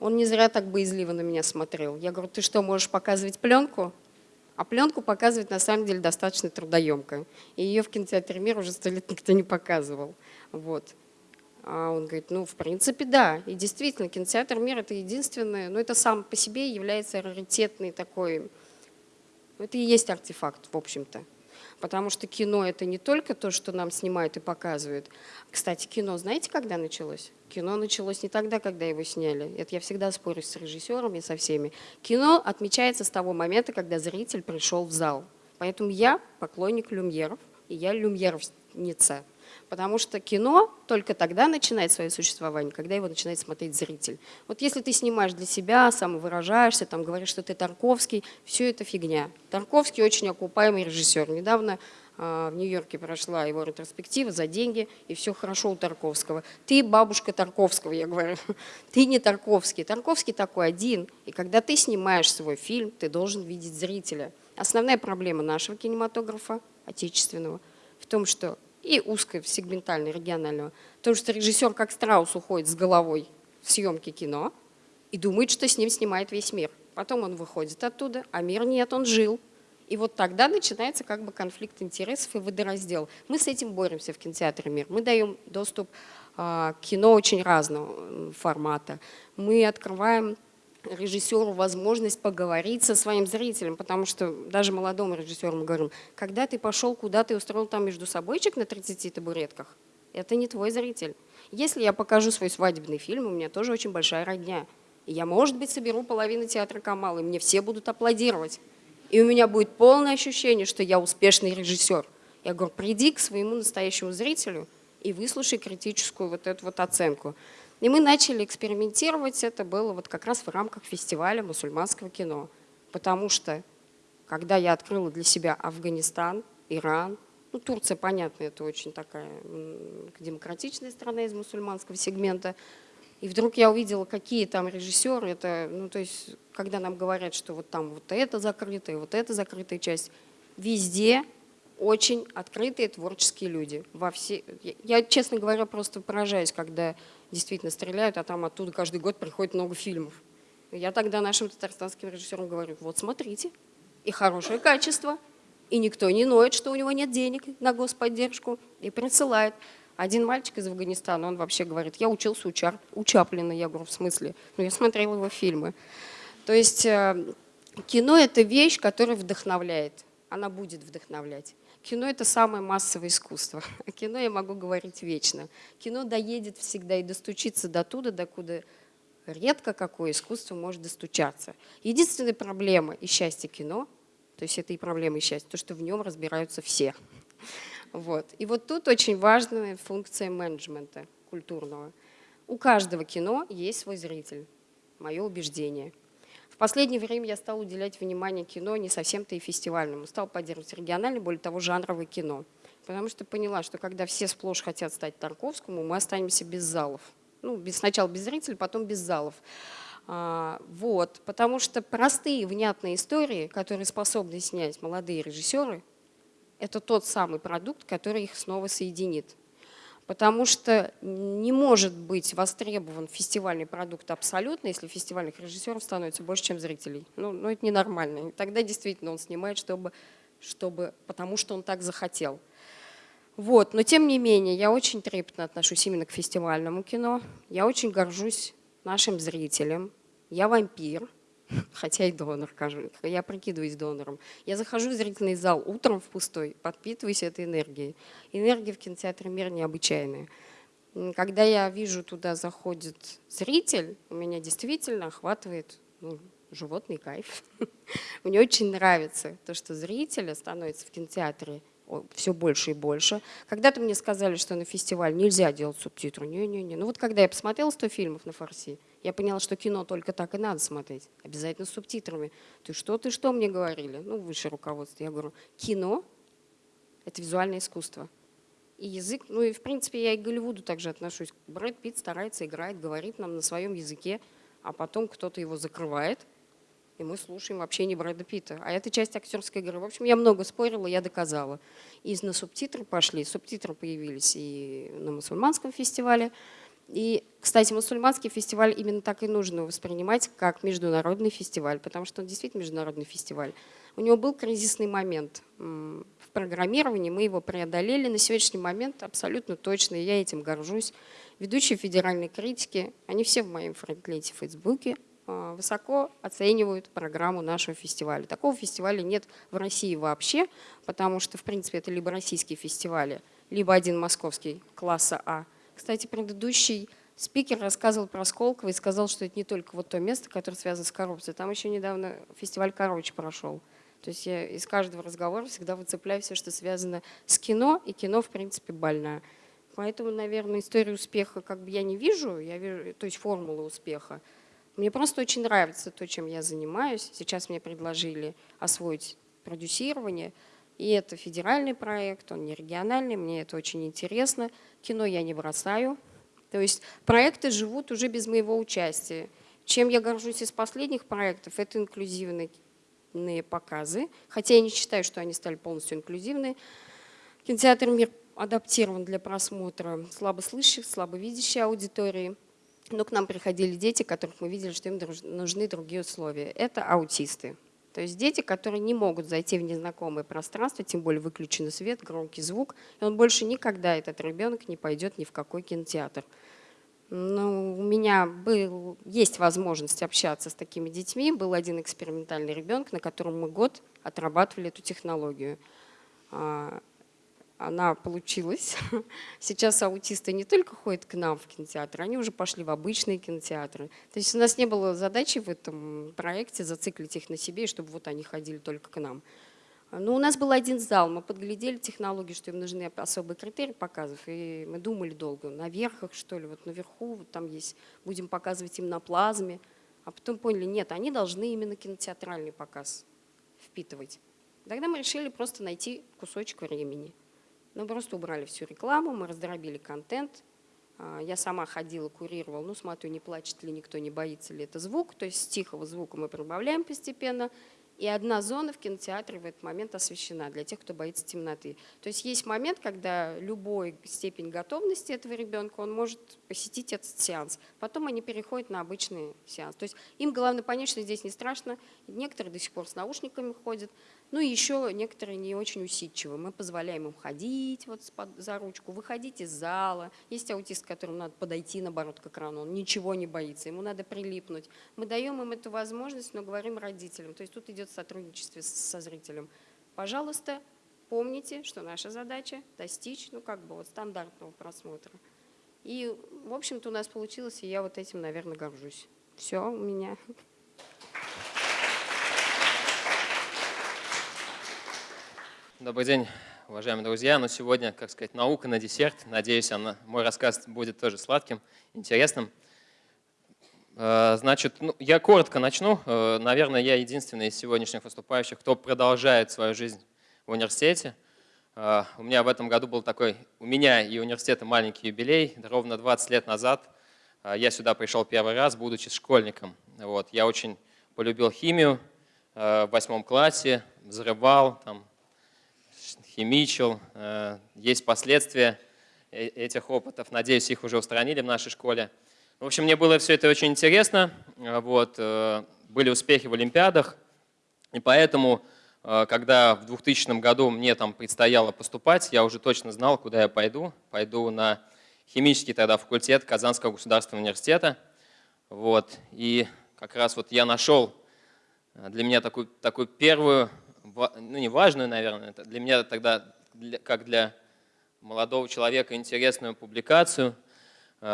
он не зря так боязливо на меня смотрел. Я говорю, ты что, можешь показывать пленку? А пленку показывать на самом деле достаточно трудоемко. И ее в кинотеатре «Мир» уже сто лет никто не показывал. Вот. А он говорит, ну, в принципе, да. И действительно, кинотеатр «Мир» — это единственное, но это сам по себе является раритетный такой, это и есть артефакт, в общем-то. Потому что кино – это не только то, что нам снимают и показывают. Кстати, кино знаете, когда началось? Кино началось не тогда, когда его сняли. Это я всегда спорю с режиссерами, со всеми. Кино отмечается с того момента, когда зритель пришел в зал. Поэтому я поклонник люмьеров, и я люмьеровница. Потому что кино только тогда начинает свое существование, когда его начинает смотреть зритель. Вот если ты снимаешь для себя, самовыражаешься, там, говоришь, что ты Тарковский, все это фигня. Тарковский очень окупаемый режиссер. Недавно э, в Нью-Йорке прошла его ретроспектива за деньги, и все хорошо у Тарковского. Ты бабушка Тарковского, я говорю. Ты не Тарковский. Тарковский такой один. И когда ты снимаешь свой фильм, ты должен видеть зрителя. Основная проблема нашего кинематографа, отечественного, в том, что и узкой, сегментальной, регионального. Потому что режиссер как страус уходит с головой в съемки кино и думает, что с ним снимает весь мир. Потом он выходит оттуда, а мир нет, он жил. И вот тогда начинается как бы конфликт интересов и водораздел. Мы с этим боремся в кинотеатре «Мир». Мы даем доступ а, к кино очень разного формата. Мы открываем режиссеру возможность поговорить со своим зрителем, потому что даже молодому режиссеру мы говорим, когда ты пошел, куда ты устроил там между собойчик на 30 табуретках, это не твой зритель. Если я покажу свой свадебный фильм, у меня тоже очень большая родня. И я, может быть, соберу половину театра Камала, и мне все будут аплодировать. И у меня будет полное ощущение, что я успешный режиссер. Я говорю, приди к своему настоящему зрителю и выслушай критическую вот эту вот оценку. И мы начали экспериментировать, это было вот как раз в рамках фестиваля мусульманского кино. Потому что, когда я открыла для себя Афганистан, Иран, ну, Турция, понятно, это очень такая демократичная страна из мусульманского сегмента, и вдруг я увидела, какие там режиссеры, это, ну, то есть, когда нам говорят, что вот там вот это закрытая, вот это закрытая часть, везде очень открытые творческие люди. Во все... Я, честно говоря, просто поражаюсь, когда действительно стреляют, а там оттуда каждый год приходит много фильмов. Я тогда нашим татарстанским режиссерам говорю, вот смотрите, и хорошее качество, и никто не ноет, что у него нет денег на господдержку, и присылает. Один мальчик из Афганистана, он вообще говорит, я учился у, Чар, у Чаплина, я говорю, в смысле? Ну, я смотрела его фильмы. То есть э, кино – это вещь, которая вдохновляет, она будет вдохновлять. Кино – это самое массовое искусство. О кино я могу говорить вечно. Кино доедет всегда и достучится до туда, докуда редко какое искусство может достучаться. Единственная проблема и счастье кино, то есть это и проблема и счастье, то, что в нем разбираются все. Вот. И вот тут очень важная функция менеджмента культурного. У каждого кино есть свой зритель, мое убеждение. В последнее время я стала уделять внимание кино не совсем-то и фестивальному, стала поддерживать региональное, более того, жанровое кино. Потому что поняла, что когда все сплошь хотят стать Тарковскому, мы останемся без залов. Ну, без, сначала без зрителей, потом без залов. А, вот, потому что простые, внятные истории, которые способны снять молодые режиссеры, это тот самый продукт, который их снова соединит. Потому что не может быть востребован фестивальный продукт абсолютно, если фестивальных режиссеров становится больше, чем зрителей. Ну, ну это ненормально. И тогда действительно он снимает, чтобы, чтобы, потому что он так захотел. Вот. Но тем не менее, я очень трепетно отношусь именно к фестивальному кино. Я очень горжусь нашим зрителям. Я вампир, хотя и донор. Я прикидываюсь донором. Я захожу в зрительный зал утром в пустой, подпитываюсь этой энергией. Энергия в кинотеатре «Мир» необычайная. Когда я вижу, туда заходит зритель, у меня действительно охватывает ну, животный кайф. Мне очень нравится то, что зрителя становится в кинотеатре все больше и больше. Когда-то мне сказали, что на фестиваль нельзя делать субтитры. Не-не-не. Ну вот когда я посмотрела 100 фильмов на фарси, я поняла, что кино только так и надо смотреть. Обязательно с субтитрами. Ты что, ты что мне говорили? Ну, высшее руководство. Я говорю, кино – это визуальное искусство. И язык, ну и в принципе я и к Голливуду также отношусь. Брэд Питт старается, играет, говорит нам на своем языке, а потом кто-то его закрывает – и мы слушаем вообще не Брэда Питта. А это часть актерской игры. В общем, я много спорила, я доказала. И на субтитры пошли. Субтитры появились и на мусульманском фестивале. И, кстати, мусульманский фестиваль именно так и нужно воспринимать, как международный фестиваль, потому что он действительно международный фестиваль. У него был кризисный момент в программировании, мы его преодолели. На сегодняшний момент абсолютно точно, и я этим горжусь. Ведущие федеральной критики, они все в моем френдлете в Фейсбуке, а, высоко оценивают программу нашего фестиваля. Такого фестиваля нет в России вообще, потому что, в принципе, это либо российские фестивали, либо один московский класса А. Кстати, предыдущий спикер рассказывал про Сколково и сказал, что это не только вот то место, которое связано с коррупцией. Там еще недавно фестиваль «Короче» прошел. То есть я из каждого разговора всегда выцепляю все, что связано с кино, и кино, в принципе, больное. Поэтому, наверное, историю успеха как бы я не вижу, я вижу, то есть формулы успеха. Мне просто очень нравится то, чем я занимаюсь. Сейчас мне предложили освоить продюсирование. И это федеральный проект, он не региональный, мне это очень интересно. Кино я не бросаю. То есть проекты живут уже без моего участия. Чем я горжусь из последних проектов, это инклюзивные показы. Хотя я не считаю, что они стали полностью инклюзивные. Кинотеатр «Мир» адаптирован для просмотра слабослышащих, слабовидящей аудитории но к нам приходили дети, которых мы видели, что им нужны другие условия. Это аутисты. То есть дети, которые не могут зайти в незнакомое пространство, тем более выключенный свет, громкий звук, и он больше никогда, этот ребенок, не пойдет ни в какой кинотеатр. Ну, у меня был, есть возможность общаться с такими детьми. Был один экспериментальный ребенок, на котором мы год отрабатывали эту технологию. Она получилась. Сейчас аутисты не только ходят к нам в кинотеатр, они уже пошли в обычные кинотеатры. То есть у нас не было задачи в этом проекте зациклить их на себе, чтобы вот они ходили только к нам. Но у нас был один зал, мы подглядели технологии, что им нужны особые критерии показов, и мы думали долго, на верхах что ли, вот наверху вот там есть, будем показывать им на плазме, а потом поняли, нет, они должны именно кинотеатральный показ впитывать. Тогда мы решили просто найти кусочек времени. Мы просто убрали всю рекламу, мы раздробили контент. А, я сама ходила, курировала, ну смотрю, не плачет ли никто, не боится ли это звук. То есть с тихого звука мы прибавляем постепенно. И одна зона в кинотеатре в этот момент освещена для тех, кто боится темноты. То есть есть момент, когда любой степень готовности этого ребенка, он может посетить этот сеанс. Потом они переходят на обычный сеанс. То есть им главное понять, что здесь не страшно. Некоторые до сих пор с наушниками ходят. Ну и еще некоторые не очень усидчивы. Мы позволяем им ходить вот за ручку, выходить из зала. Есть аутист, которому надо подойти, наоборот, к экрану. Он ничего не боится, ему надо прилипнуть. Мы даем им эту возможность, но говорим родителям. То есть тут идет сотрудничество со зрителем. Пожалуйста, помните, что наша задача достичь, ну, как бы вот стандартного просмотра. И, в общем-то, у нас получилось, и я вот этим, наверное, горжусь. Все у меня. Добрый день, уважаемые друзья. Ну, сегодня, как сказать, наука на десерт. Надеюсь, она, мой рассказ будет тоже сладким, интересным. Э, значит, ну, я коротко начну. Э, наверное, я единственный из сегодняшних выступающих, кто продолжает свою жизнь в университете. Uh, у меня в этом году был такой, у меня и университета маленький юбилей. Ровно 20 лет назад я сюда пришел первый раз, будучи школьником. Вот. Я очень полюбил химию в восьмом классе, взрывал, там, химичил. Есть последствия э, этих опытов. Надеюсь, их уже устранили в нашей школе. В общем, мне было все это очень интересно. Вот. Были успехи в Олимпиадах. И поэтому Э, когда в 2000 году мне там предстояло поступать, я уже точно знал, куда я пойду. Пойду на химический тогда факультет Казанского государственного университета. Вот. И как раз вот я нашел э, для меня такую, такую первую, ну не важную, наверное, для меня тогда, как для молодого человека, интересную публикацию э,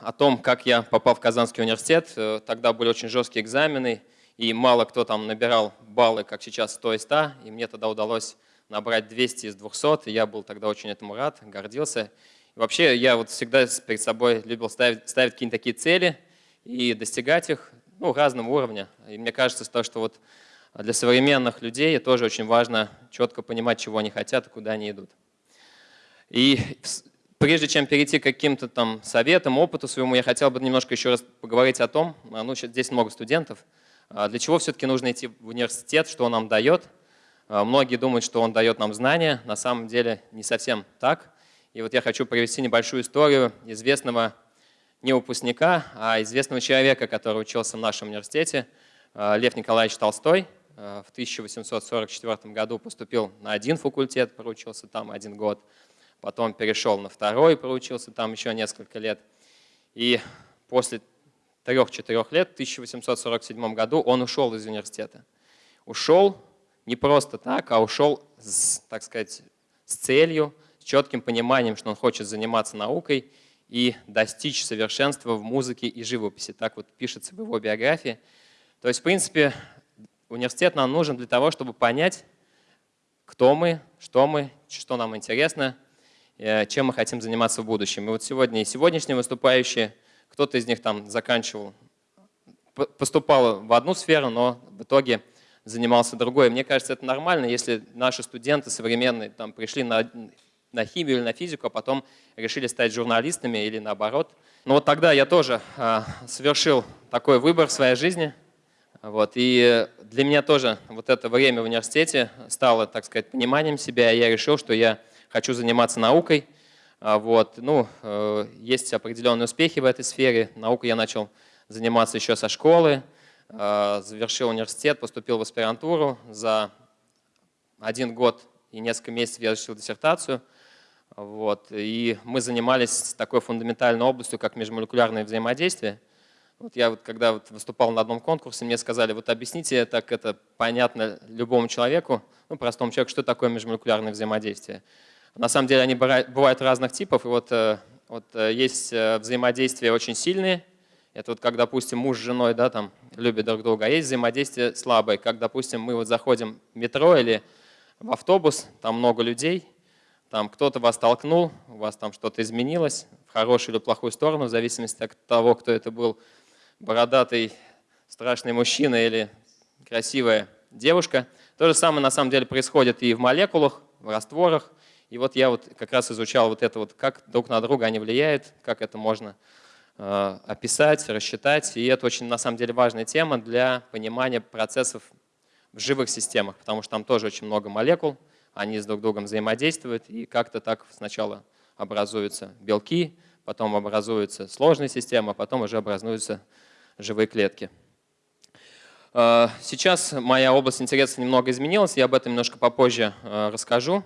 о том, как я попал в Казанский университет. Тогда были очень жесткие экзамены, и мало кто там набирал баллы, как сейчас 100 из 100, и мне тогда удалось набрать 200 из 200, и я был тогда очень этому рад, гордился. И вообще я вот всегда перед собой любил ставить, ставить какие-то такие цели и достигать их ну, разного уровня. И мне кажется, то, что вот для современных людей тоже очень важно четко понимать, чего они хотят и куда они идут. И прежде чем перейти к каким-то там советам, опыту своему, я хотел бы немножко еще раз поговорить о том, ну, здесь много студентов, а для чего все-таки нужно идти в университет, что он нам дает? А, многие думают, что он дает нам знания, на самом деле не совсем так. И вот я хочу привести небольшую историю известного не выпускника, а известного человека, который учился в нашем университете, а, Лев Николаевич Толстой. В 1844 году поступил на один факультет, проучился там один год, потом перешел на второй, проучился там еще несколько лет. И после 3-4 лет, в 1847 году он ушел из университета. Ушел не просто так, а ушел, с, так сказать, с целью, с четким пониманием, что он хочет заниматься наукой и достичь совершенства в музыке и живописи. Так вот пишется в его биографии. То есть, в принципе, университет нам нужен для того, чтобы понять, кто мы, что мы, что нам интересно, э, чем мы хотим заниматься в будущем. И вот сегодня и сегодняшние выступающие – кто-то из них там заканчивал, поступал в одну сферу, но в итоге занимался другой. Мне кажется, это нормально, если наши студенты современные там, пришли на, на химию или на физику, а потом решили стать журналистами или наоборот. Но вот тогда я тоже а, совершил такой выбор в своей жизни. Вот, и для меня тоже вот это время в университете стало, так сказать, пониманием себя. Я решил, что я хочу заниматься наукой. А, вот. Ну, э, есть определенные успехи в этой сфере. Наукой я начал заниматься еще со школы, а, завершил университет, поступил в аспирантуру. За один год и несколько месяцев я защитил диссертацию. Вот. И мы занимались такой фундаментальной областью, как межмолекулярное взаимодействие. Вот я вот, когда вот выступал на одном конкурсе, мне сказали, вот объясните, так это понятно любому человеку, ну, простому человеку, что такое межмолекулярное взаимодействие. На самом деле они бывают разных типов. И вот, э, вот э, есть э, взаимодействия очень сильные. Это вот как, допустим, муж с женой да, там, любят друг друга. А есть взаимодействие слабое, как, допустим, мы вот заходим в метро или в автобус, там много людей, там кто-то вас толкнул, у вас там что-то изменилось в хорошую или плохую сторону, в зависимости от того, кто это был, бородатый страшный мужчина или красивая девушка. То же самое на самом деле происходит и в молекулах, в растворах. И вот я вот как раз изучал вот это вот, как друг на друга они влияют, как это можно э, описать, рассчитать. И это очень на самом деле важная тема для понимания процессов в живых системах, потому что там тоже очень много молекул, они с друг другом взаимодействуют, и как-то так сначала образуются белки, потом образуются сложные системы, а потом уже образуются живые клетки. Э, сейчас моя область интереса немного изменилась, я об этом немножко попозже э, расскажу.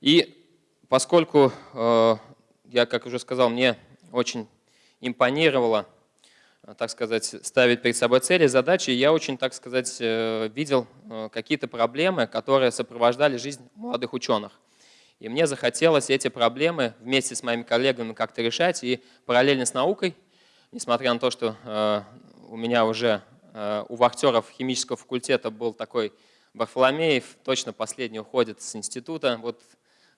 И поскольку, э, я как уже сказал, мне очень импонировало так сказать, ставить перед собой цели, задачи. Я очень, так сказать, видел какие-то проблемы, которые сопровождали жизнь молодых ученых. И мне захотелось эти проблемы вместе с моими коллегами как-то решать. И параллельно с наукой, несмотря на то, что э, у меня уже э, у вахтеров химического факультета был такой Варфоломеев, точно последний уходит с института, вот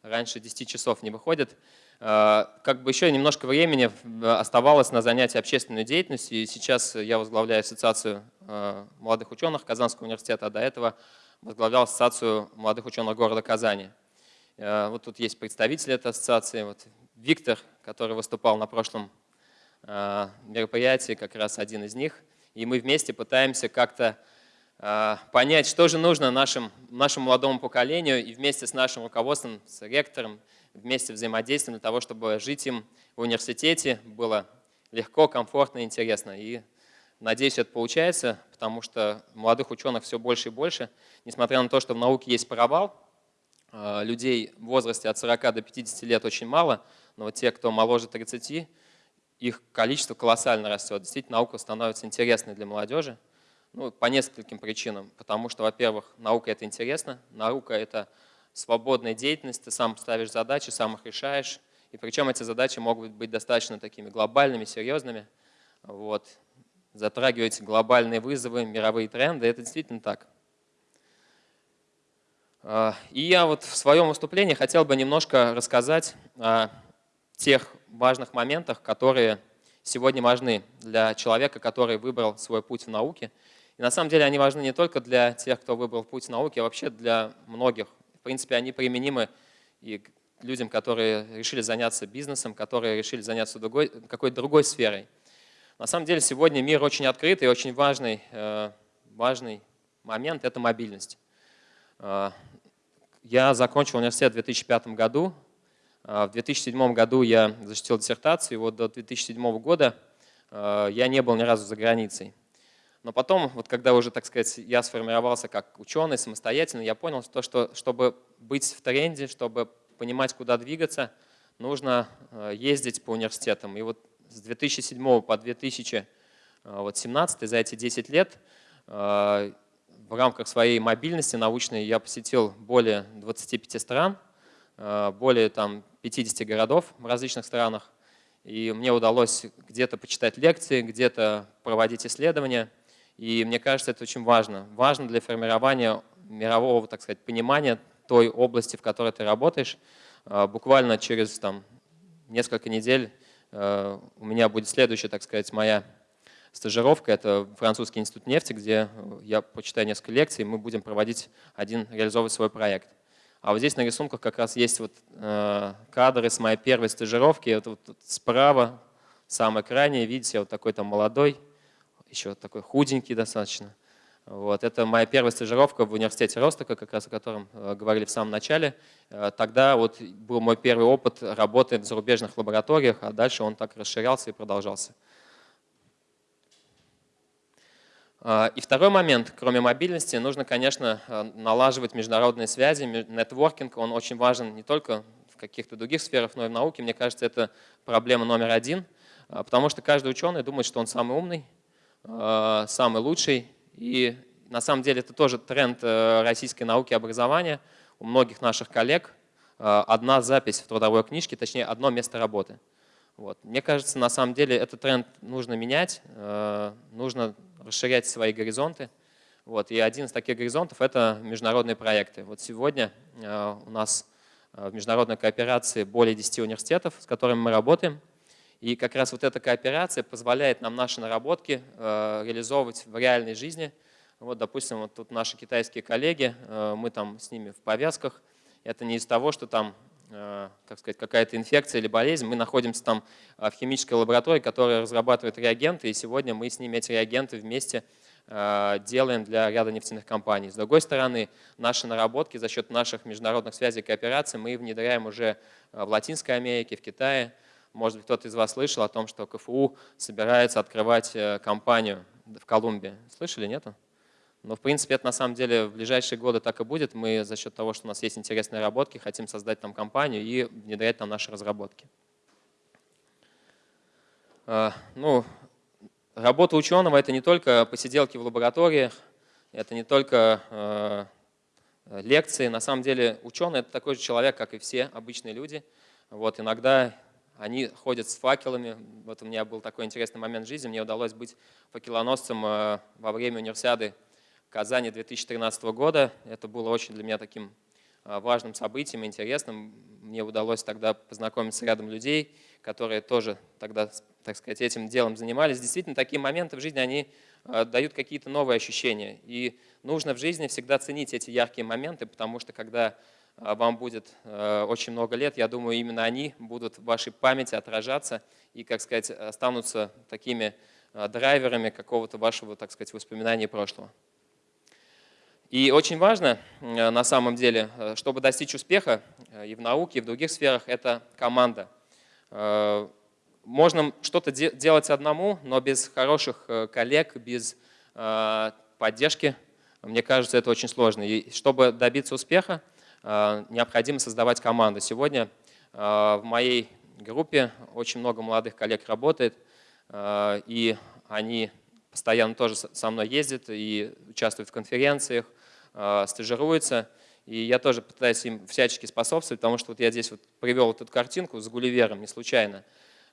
раньше 10 часов не выходит. Э, как бы еще немножко времени оставалось на занятия общественной деятельностью. И сейчас я возглавляю ассоциацию молодых ученых Казанского университета, а до этого возглавлял ассоциацию молодых ученых города Казани. Вот тут есть представители этой ассоциации. Вот Виктор, который выступал на прошлом э, мероприятии, как раз один из них. И мы вместе пытаемся как-то э, понять, что же нужно нашим, нашему молодому поколению, и вместе с нашим руководством, с ректором, вместе взаимодействуем для того, чтобы жить им в университете было легко, комфортно, интересно. И надеюсь, это получается, потому что молодых ученых все больше и больше. Несмотря на то, что в науке есть провал, Э, людей в возрасте от 40 до 50 лет очень мало, но вот те, кто моложе 30, их количество колоссально растет. Действительно, наука становится интересной для молодежи ну, по нескольким причинам. Потому что, во-первых, наука – это интересно, наука – это свободная деятельность, ты сам ставишь задачи, сам их решаешь. И причем эти задачи могут быть достаточно такими глобальными, серьезными. Вот. Затрагивать глобальные вызовы, мировые тренды – это действительно так. А, и я вот в своем выступлении хотел бы немножко рассказать о тех важных моментах, которые сегодня важны для человека, который выбрал свой путь в науке. И на самом деле они важны не только для тех, кто выбрал путь в науке, а вообще для многих. В принципе, они применимы и к людям, которые решили заняться бизнесом, которые решили заняться какой-то другой сферой. На самом деле сегодня мир очень открытый и очень важный, э, важный момент – это мобильность. А, я закончил университет в 2005 году. А, в 2007 году я защитил диссертацию, и вот до 2007 года а, я не был ни разу за границей. Но потом, вот когда уже, так сказать, я сформировался как ученый самостоятельно, я понял, что, что чтобы быть в тренде, чтобы понимать, куда двигаться, нужно ездить по университетам. И вот с 2007 по 2017, за эти 10 лет, в рамках своей мобильности научной я посетил более 25 стран, более там, 50 городов в различных странах. И мне удалось где-то почитать лекции, где-то проводить исследования. И мне кажется, это очень важно. Важно для формирования мирового, так сказать, понимания той области, в которой ты работаешь. Э, буквально через там, несколько недель э, у меня будет следующая, так сказать, моя стажировка. Это французский институт нефти, где я почитаю несколько лекций, и мы будем проводить один, реализовывать свой проект. А вот здесь на рисунках как раз есть вот, э, кадры с моей первой стажировки. Это вот, справа, самый крайний, видите, вот такой там молодой, еще такой худенький достаточно. Вот. Это моя первая стажировка в университете Ростока, как раз о котором э, говорили в самом начале. Э, тогда вот был мой первый опыт работы в зарубежных лабораториях, а дальше он так расширялся и продолжался. А, и второй момент, кроме мобильности, нужно, конечно, а, налаживать международные связи, нетворкинг, он очень важен не только в каких-то других сферах, но и в науке. Мне кажется, это проблема номер один, а, потому что каждый ученый думает, что он самый умный, самый лучший. И на самом деле это тоже тренд э, российской науки и образования. У многих наших коллег одна запись в трудовой книжке, точнее одно место работы. Вот. Мне кажется, на самом деле этот тренд нужно менять, э, нужно расширять свои горизонты. Вот. И один из таких горизонтов – это международные проекты. Вот сегодня э, у нас э, в международной кооперации более 10 университетов, с которыми мы работаем. И как раз вот эта кооперация позволяет нам наши наработки э, реализовывать в реальной жизни. Вот, допустим, вот тут наши китайские коллеги, мы там с ними в повязках. Это не из того, что там как сказать, какая-то инфекция или болезнь, мы находимся там в химической лаборатории, которая разрабатывает реагенты, и сегодня мы с ними эти реагенты вместе делаем для ряда нефтяных компаний. С другой стороны, наши наработки за счет наших международных связей и коопераций мы внедряем уже в Латинской Америке, в Китае. Может быть, кто-то из вас слышал о том, что КФУ собирается открывать э, компанию в Колумбии. Слышали, нету? Но, в принципе, это на самом деле в ближайшие годы так и будет. Мы за счет того, что у нас есть интересные разработки, хотим создать там компанию и внедрять там наши разработки. А, ну, работа ученого – это не только посиделки в лабораториях, это не только э, лекции. На самом деле ученый – это такой же человек, как и все обычные люди. Вот, иногда они ходят с факелами. Вот у меня был такой интересный момент в жизни. Мне удалось быть факелоносцем э, во время универсиады Казани 2013 года. Это было очень для меня таким э, важным событием, интересным. Мне удалось тогда познакомиться с рядом людей, которые тоже тогда, так сказать, этим делом занимались. Действительно, такие моменты в жизни, они э, дают какие-то новые ощущения. И нужно в жизни всегда ценить эти яркие моменты, потому что когда а, вам будет очень много лет, я думаю, именно они будут в вашей памяти отражаться и, как сказать, останутся такими драйверами какого-то вашего, так сказать, воспоминания прошлого. И очень важно, э, на самом деле, чтобы достичь успеха и в науке, и в других сферах, это команда. Можно что-то делать одному, но без хороших коллег, без поддержки, мне кажется, это очень сложно. И чтобы добиться успеха, Э, необходимо создавать команду. Сегодня э, в моей группе очень много молодых коллег работает, э, и они постоянно тоже со мной ездят и участвуют в конференциях, стажируются. И я тоже пытаюсь им всячески способствовать, потому что вот я здесь вот привел эту картинку с Гулливером не случайно.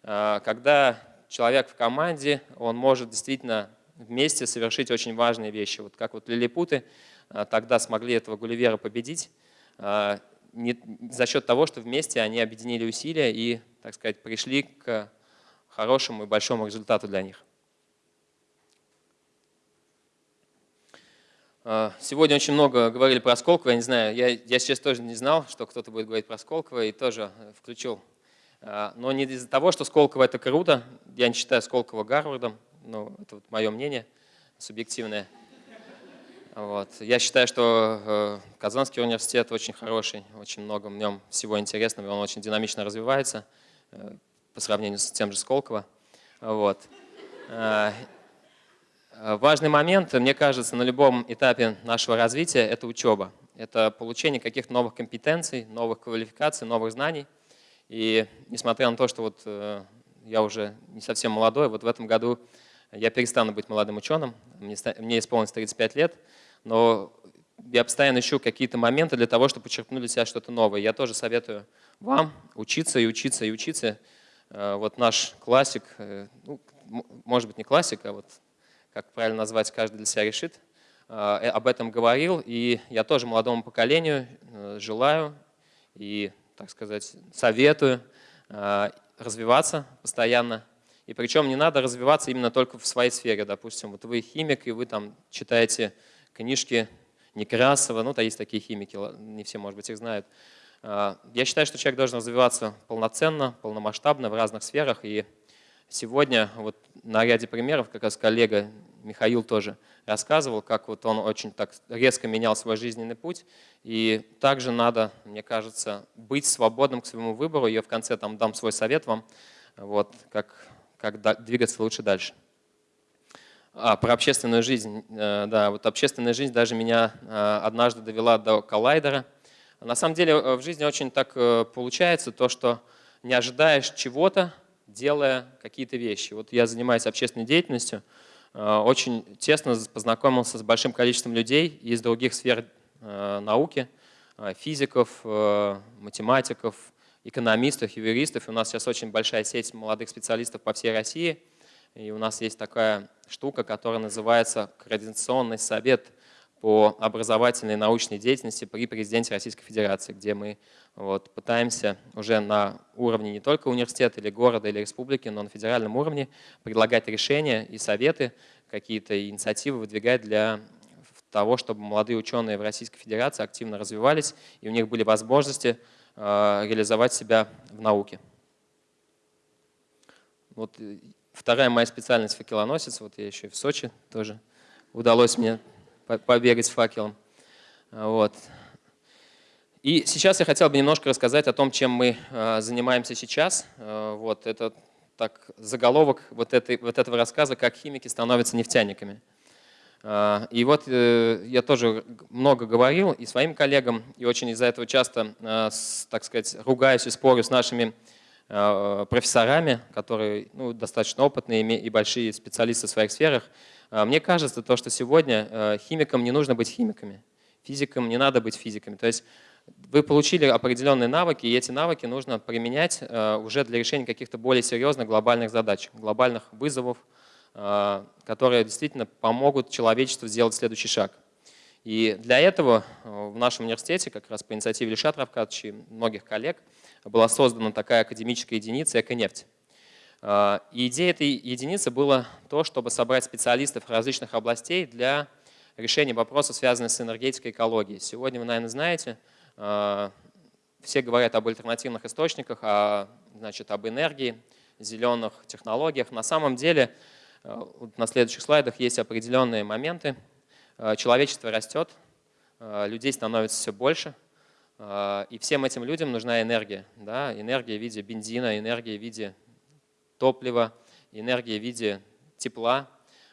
Когда человек в команде, он может действительно вместе совершить очень важные вещи. Вот как вот лилипуты тогда смогли этого Гулливера победить, не, за счет того, что вместе они объединили усилия и, так сказать, пришли к хорошему и большому результату для них. Сегодня очень много говорили про Сколково, я не знаю, я, я сейчас тоже не знал, что кто-то будет говорить про Сколково, и тоже включил. А, но не из-за того, что Сколково это круто, я не считаю Сколково Гарвардом, ну, это вот мое мнение субъективное. Вот. Я считаю, что э, Казанский университет очень хороший, очень много в нем всего интересного, он очень динамично развивается э, по сравнению с тем же Сколково. Вот. Э, важный момент, мне кажется, на любом этапе нашего развития – это учеба. Это получение каких-то новых компетенций, новых квалификаций, новых знаний. И несмотря на то, что вот я уже не совсем молодой, вот в этом году я перестану быть молодым ученым, мне, мне исполнилось 35 лет, но я постоянно ищу какие-то моменты для того, чтобы подчеркнуть для себя что-то новое. Я тоже советую вам учиться и учиться и учиться. Э, вот наш классик, э, ну, может быть не классик, а вот как правильно назвать, каждый для себя решит, э, об этом говорил. И я тоже молодому поколению желаю и, так сказать, советую развиваться постоянно. И причем не надо развиваться именно только в своей сфере. Допустим, вот вы химик, и вы там читаете книжки Некрасова, ну, то есть такие химики, не все, может быть, их знают. А, я считаю, что человек должен развиваться полноценно, полномасштабно в разных сферах. И сегодня вот на ряде примеров, как раз коллега Михаил тоже рассказывал, как вот он очень так резко менял свой жизненный путь. И также надо, мне кажется, быть свободным к своему выбору. Я в конце там дам свой совет вам, вот, как, как двигаться лучше дальше. А, про общественную жизнь. Э, да, вот общественная жизнь даже меня э, однажды довела до коллайдера. На самом деле э, в жизни очень так получается, то, что не ожидаешь чего-то, делая какие-то вещи. Вот я занимаюсь общественной деятельностью, очень тесно познакомился с большим количеством людей из других сфер науки, физиков, математиков, экономистов, юристов. У нас сейчас очень большая сеть молодых специалистов по всей России – и у нас есть такая штука, которая называется Координационный совет по образовательной и научной деятельности при президенте Российской Федерации, где мы вот, пытаемся уже на уровне не только университета или города или республики, но на федеральном уровне предлагать решения и советы, какие-то инициативы выдвигать для того, чтобы молодые ученые в Российской Федерации активно развивались и у них были возможности э, реализовать себя в науке. Вот Вторая моя специальность факелоносец. Вот я еще и в Сочи тоже удалось мне побегать с факелом. Вот. И сейчас я хотел бы немножко рассказать о том, чем мы а, занимаемся сейчас. А, вот это так, заголовок вот, этой, вот этого рассказа «Как химики становятся нефтяниками». А, и вот э, я тоже много говорил и своим коллегам, и очень из-за этого часто, так сказать, ругаюсь и спорю с нашими профессорами, которые ну, достаточно опытные и большие специалисты в своих сферах. Мне кажется, то, что сегодня химикам не нужно быть химиками, физикам не надо быть физиками. То есть вы получили определенные навыки, и эти навыки нужно применять уже для решения каких-то более серьезных глобальных задач, глобальных вызовов, которые действительно помогут человечеству сделать следующий шаг. И для этого в нашем университете, как раз по инициативе Ильшат Равкадовича и многих коллег, была создана такая академическая единица «Эконефть». А, и идея этой единицы была то, чтобы собрать специалистов различных областей для решения вопросов, связанных с энергетикой и экологией. Сегодня вы, наверное, знаете, а, все говорят об альтернативных источниках, о, значит, об энергии, зеленых технологиях. На самом деле, а, вот на следующих слайдах есть определенные моменты. Человечество растет, людей становится все больше – а, и всем этим людям нужна энергия. Да? Энергия в виде бензина, энергия в виде топлива, энергия в виде тепла.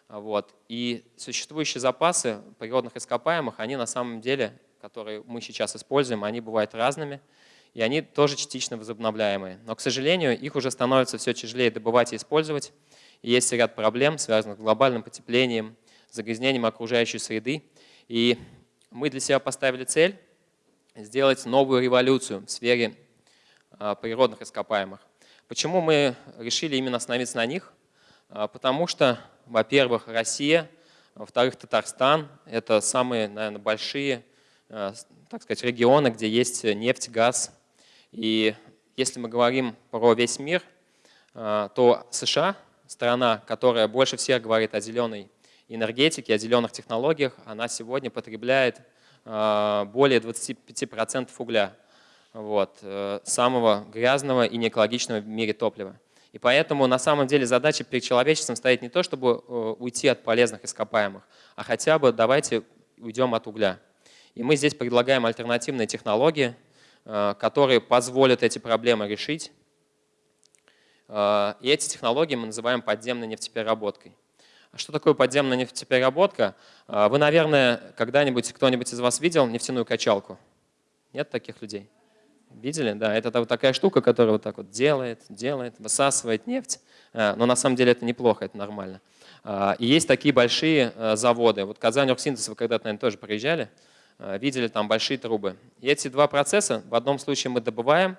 Вот. И существующие запасы природных ископаемых, они на самом деле, которые мы сейчас используем, они бывают разными, и они тоже частично возобновляемые. Но, к сожалению, их уже становится все тяжелее добывать и использовать. И есть ряд проблем, связанных с глобальным потеплением, загрязнением окружающей среды. И мы для себя поставили цель сделать новую революцию в сфере а, природных ископаемых. Почему мы решили именно остановиться на них? А, потому что, во-первых, Россия, во-вторых, Татарстан – это самые, наверное, большие, а, так сказать, регионы, где есть нефть, газ. И если мы говорим про весь мир, то США, страна, которая больше всех говорит о зеленой энергетике, о зеленых технологиях, она сегодня потребляет а, более 25% угля, вот, э, самого грязного и неэкологичного в мире топлива. И поэтому на самом деле задача перед человечеством стоит не то, чтобы э, уйти от полезных ископаемых, а хотя бы давайте уйдем от угля. И мы здесь предлагаем альтернативные технологии, э, которые позволят эти проблемы решить. И эти технологии мы называем подземной нефтепереработкой. А что такое подземная нефтепереработка? Вы, наверное, когда-нибудь, кто-нибудь из вас видел нефтяную качалку? Нет таких людей? Видели? Да, это вот такая штука, которая вот так вот делает, делает, высасывает нефть. А, но на самом деле это неплохо, это нормально. И есть такие большие заводы. Вот Казань Оргсинтез, вы когда-то, наверное, тоже приезжали, видели там большие трубы. И эти два процесса, в одном случае мы добываем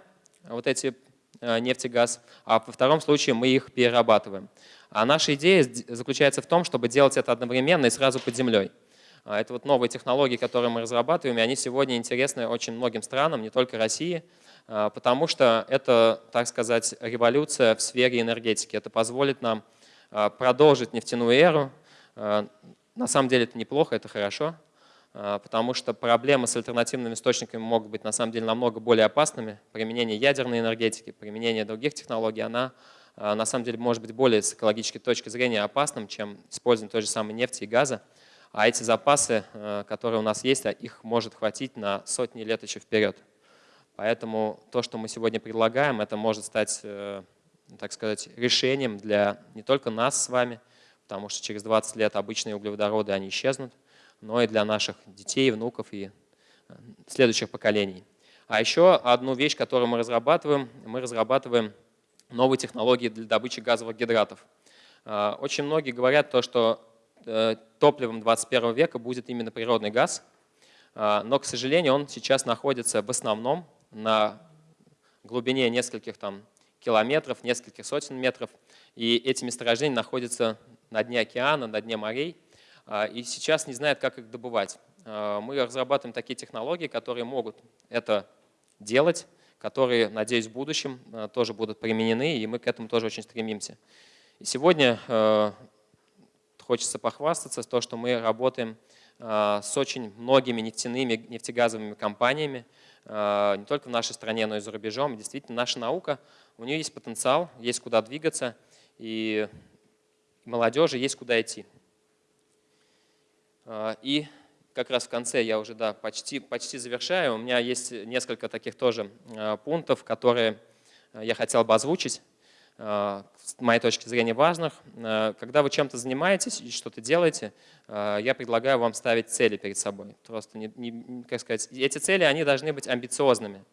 вот эти нефть и газ, а во втором случае мы их перерабатываем. А наша идея заключается в том, чтобы делать это одновременно и сразу под землей. А, это вот новые технологии, которые мы разрабатываем, и они сегодня интересны очень многим странам, не только России, а, потому что это, так сказать, революция в сфере энергетики. Это позволит нам а, продолжить нефтяную эру. На самом деле это неплохо, это хорошо, потому что проблемы с альтернативными источниками могут быть на самом деле намного более опасными. Применение ядерной энергетики, применение других технологий, она на самом деле может быть более с экологической точки зрения опасным, чем использование той же самой нефти и газа. А эти запасы, э, которые у нас есть, а их может хватить на сотни лет еще вперед. Поэтому то, что мы сегодня предлагаем, это может стать, э, так сказать, решением для не только нас с вами, потому что через 20 лет обычные углеводороды, они исчезнут, но и для наших детей, внуков и э, следующих поколений. А еще одну вещь, которую мы разрабатываем, мы разрабатываем новые технологии для добычи газовых гидратов. Очень многие говорят то, что топливом 21 века будет именно природный газ, а, но, к сожалению, он сейчас находится в основном на глубине нескольких там, километров, нескольких сотен метров, и эти месторождения находятся на дне океана, на дне морей, а, и сейчас не знают, как их добывать. Мы разрабатываем такие технологии, которые могут это делать, которые, надеюсь, в будущем э, тоже будут применены, и мы к этому тоже очень стремимся. И сегодня э, хочется похвастаться, то, что мы работаем э, с очень многими нефтяными, нефтегазовыми компаниями, не только в нашей стране, но и за рубежом. И действительно, наша наука, у нее есть потенциал, есть куда двигаться, и молодежи есть куда идти. И как раз в конце я уже да, почти, почти завершаю. У меня есть несколько таких тоже пунктов, которые я хотел бы озвучить, с моей точки зрения важных. Когда вы чем-то занимаетесь и что-то делаете, я предлагаю вам ставить цели перед собой. Просто, не, не, как сказать, эти цели они должны быть амбициозными.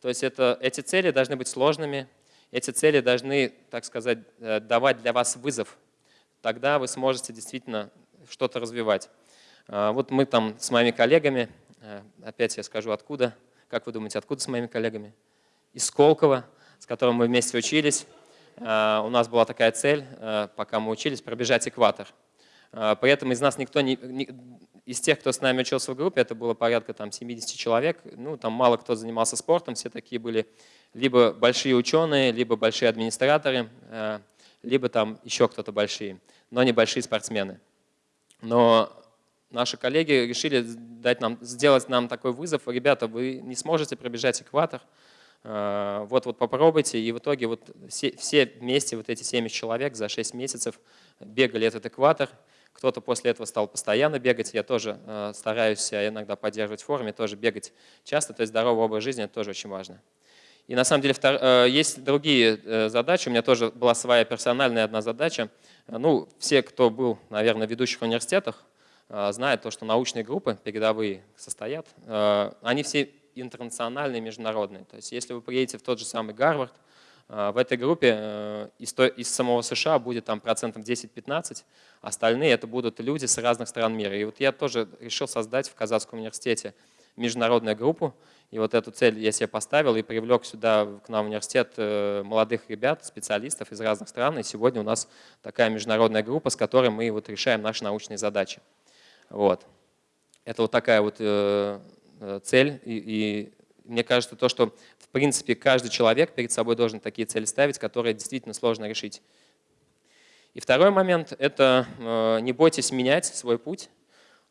То есть это, эти цели должны быть сложными, Эти цели должны, так сказать, э, давать для вас вызов. Тогда вы сможете действительно что-то развивать. Вот мы там с моими коллегами, э, опять я скажу откуда, как вы думаете, откуда с моими коллегами? Из Сколково, с которым мы вместе учились. А, у нас была такая цель, э, пока мы учились, пробежать экватор. При этом из нас никто не, из тех, кто с нами учился в группе, это было порядка там, 70 человек, ну, там мало кто занимался спортом, все такие были либо большие ученые, либо большие администраторы, э, либо там еще кто-то большие, но не большие спортсмены. Но наши коллеги решили дать нам, сделать нам такой вызов. Ребята, вы не сможете пробежать экватор, э, вот, вот попробуйте. И в итоге вот все, все вместе, вот эти 70 человек за 6 месяцев бегали этот экватор. Кто-то после этого стал постоянно бегать. Я тоже э, стараюсь себя иногда поддерживать в форме, тоже бегать часто. То есть здоровый образ жизни – это тоже очень важно. И на самом деле. Э, есть другие э, задачи. У меня тоже была своя персональная одна задача. Ну, все, кто был, наверное, в ведущих университетах, знают то, что научные группы передовые состоят. Они все интернациональные, международные. То есть если вы приедете в тот же самый Гарвард, в этой группе из, из самого США будет там процентов 10-15, Остальные это будут люди с разных стран мира. И вот я тоже решил создать в Казахском университете международную группу. И вот эту цель я себе поставил и привлек сюда к нам в университет э, молодых ребят, специалистов из разных стран. И сегодня у нас такая международная группа, с которой мы вот решаем наши научные задачи. Вот. Это вот такая вот э, э, цель. И, и мне кажется, то, что в принципе каждый человек перед собой должен такие цели ставить, которые действительно сложно решить. И второй момент – это э, не бойтесь менять свой путь.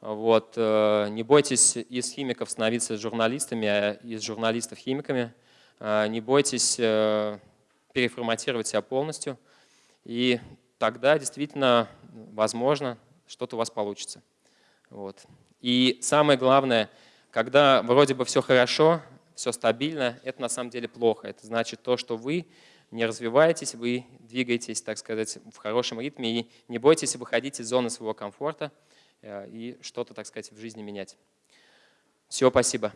Вот, э, не бойтесь из химиков становиться журналистами, а из журналистов химиками. Э, не бойтесь переформатировать себя полностью. И тогда действительно, возможно, что-то у вас получится. Вот. И самое главное, когда вроде бы все хорошо, все стабильно, это на самом деле плохо. Это значит то, что вы не развиваетесь, вы двигаетесь, так сказать, в хорошем ритме и не бойтесь выходить из зоны своего комфорта э, и что-то, так сказать, в жизни менять. Все, спасибо.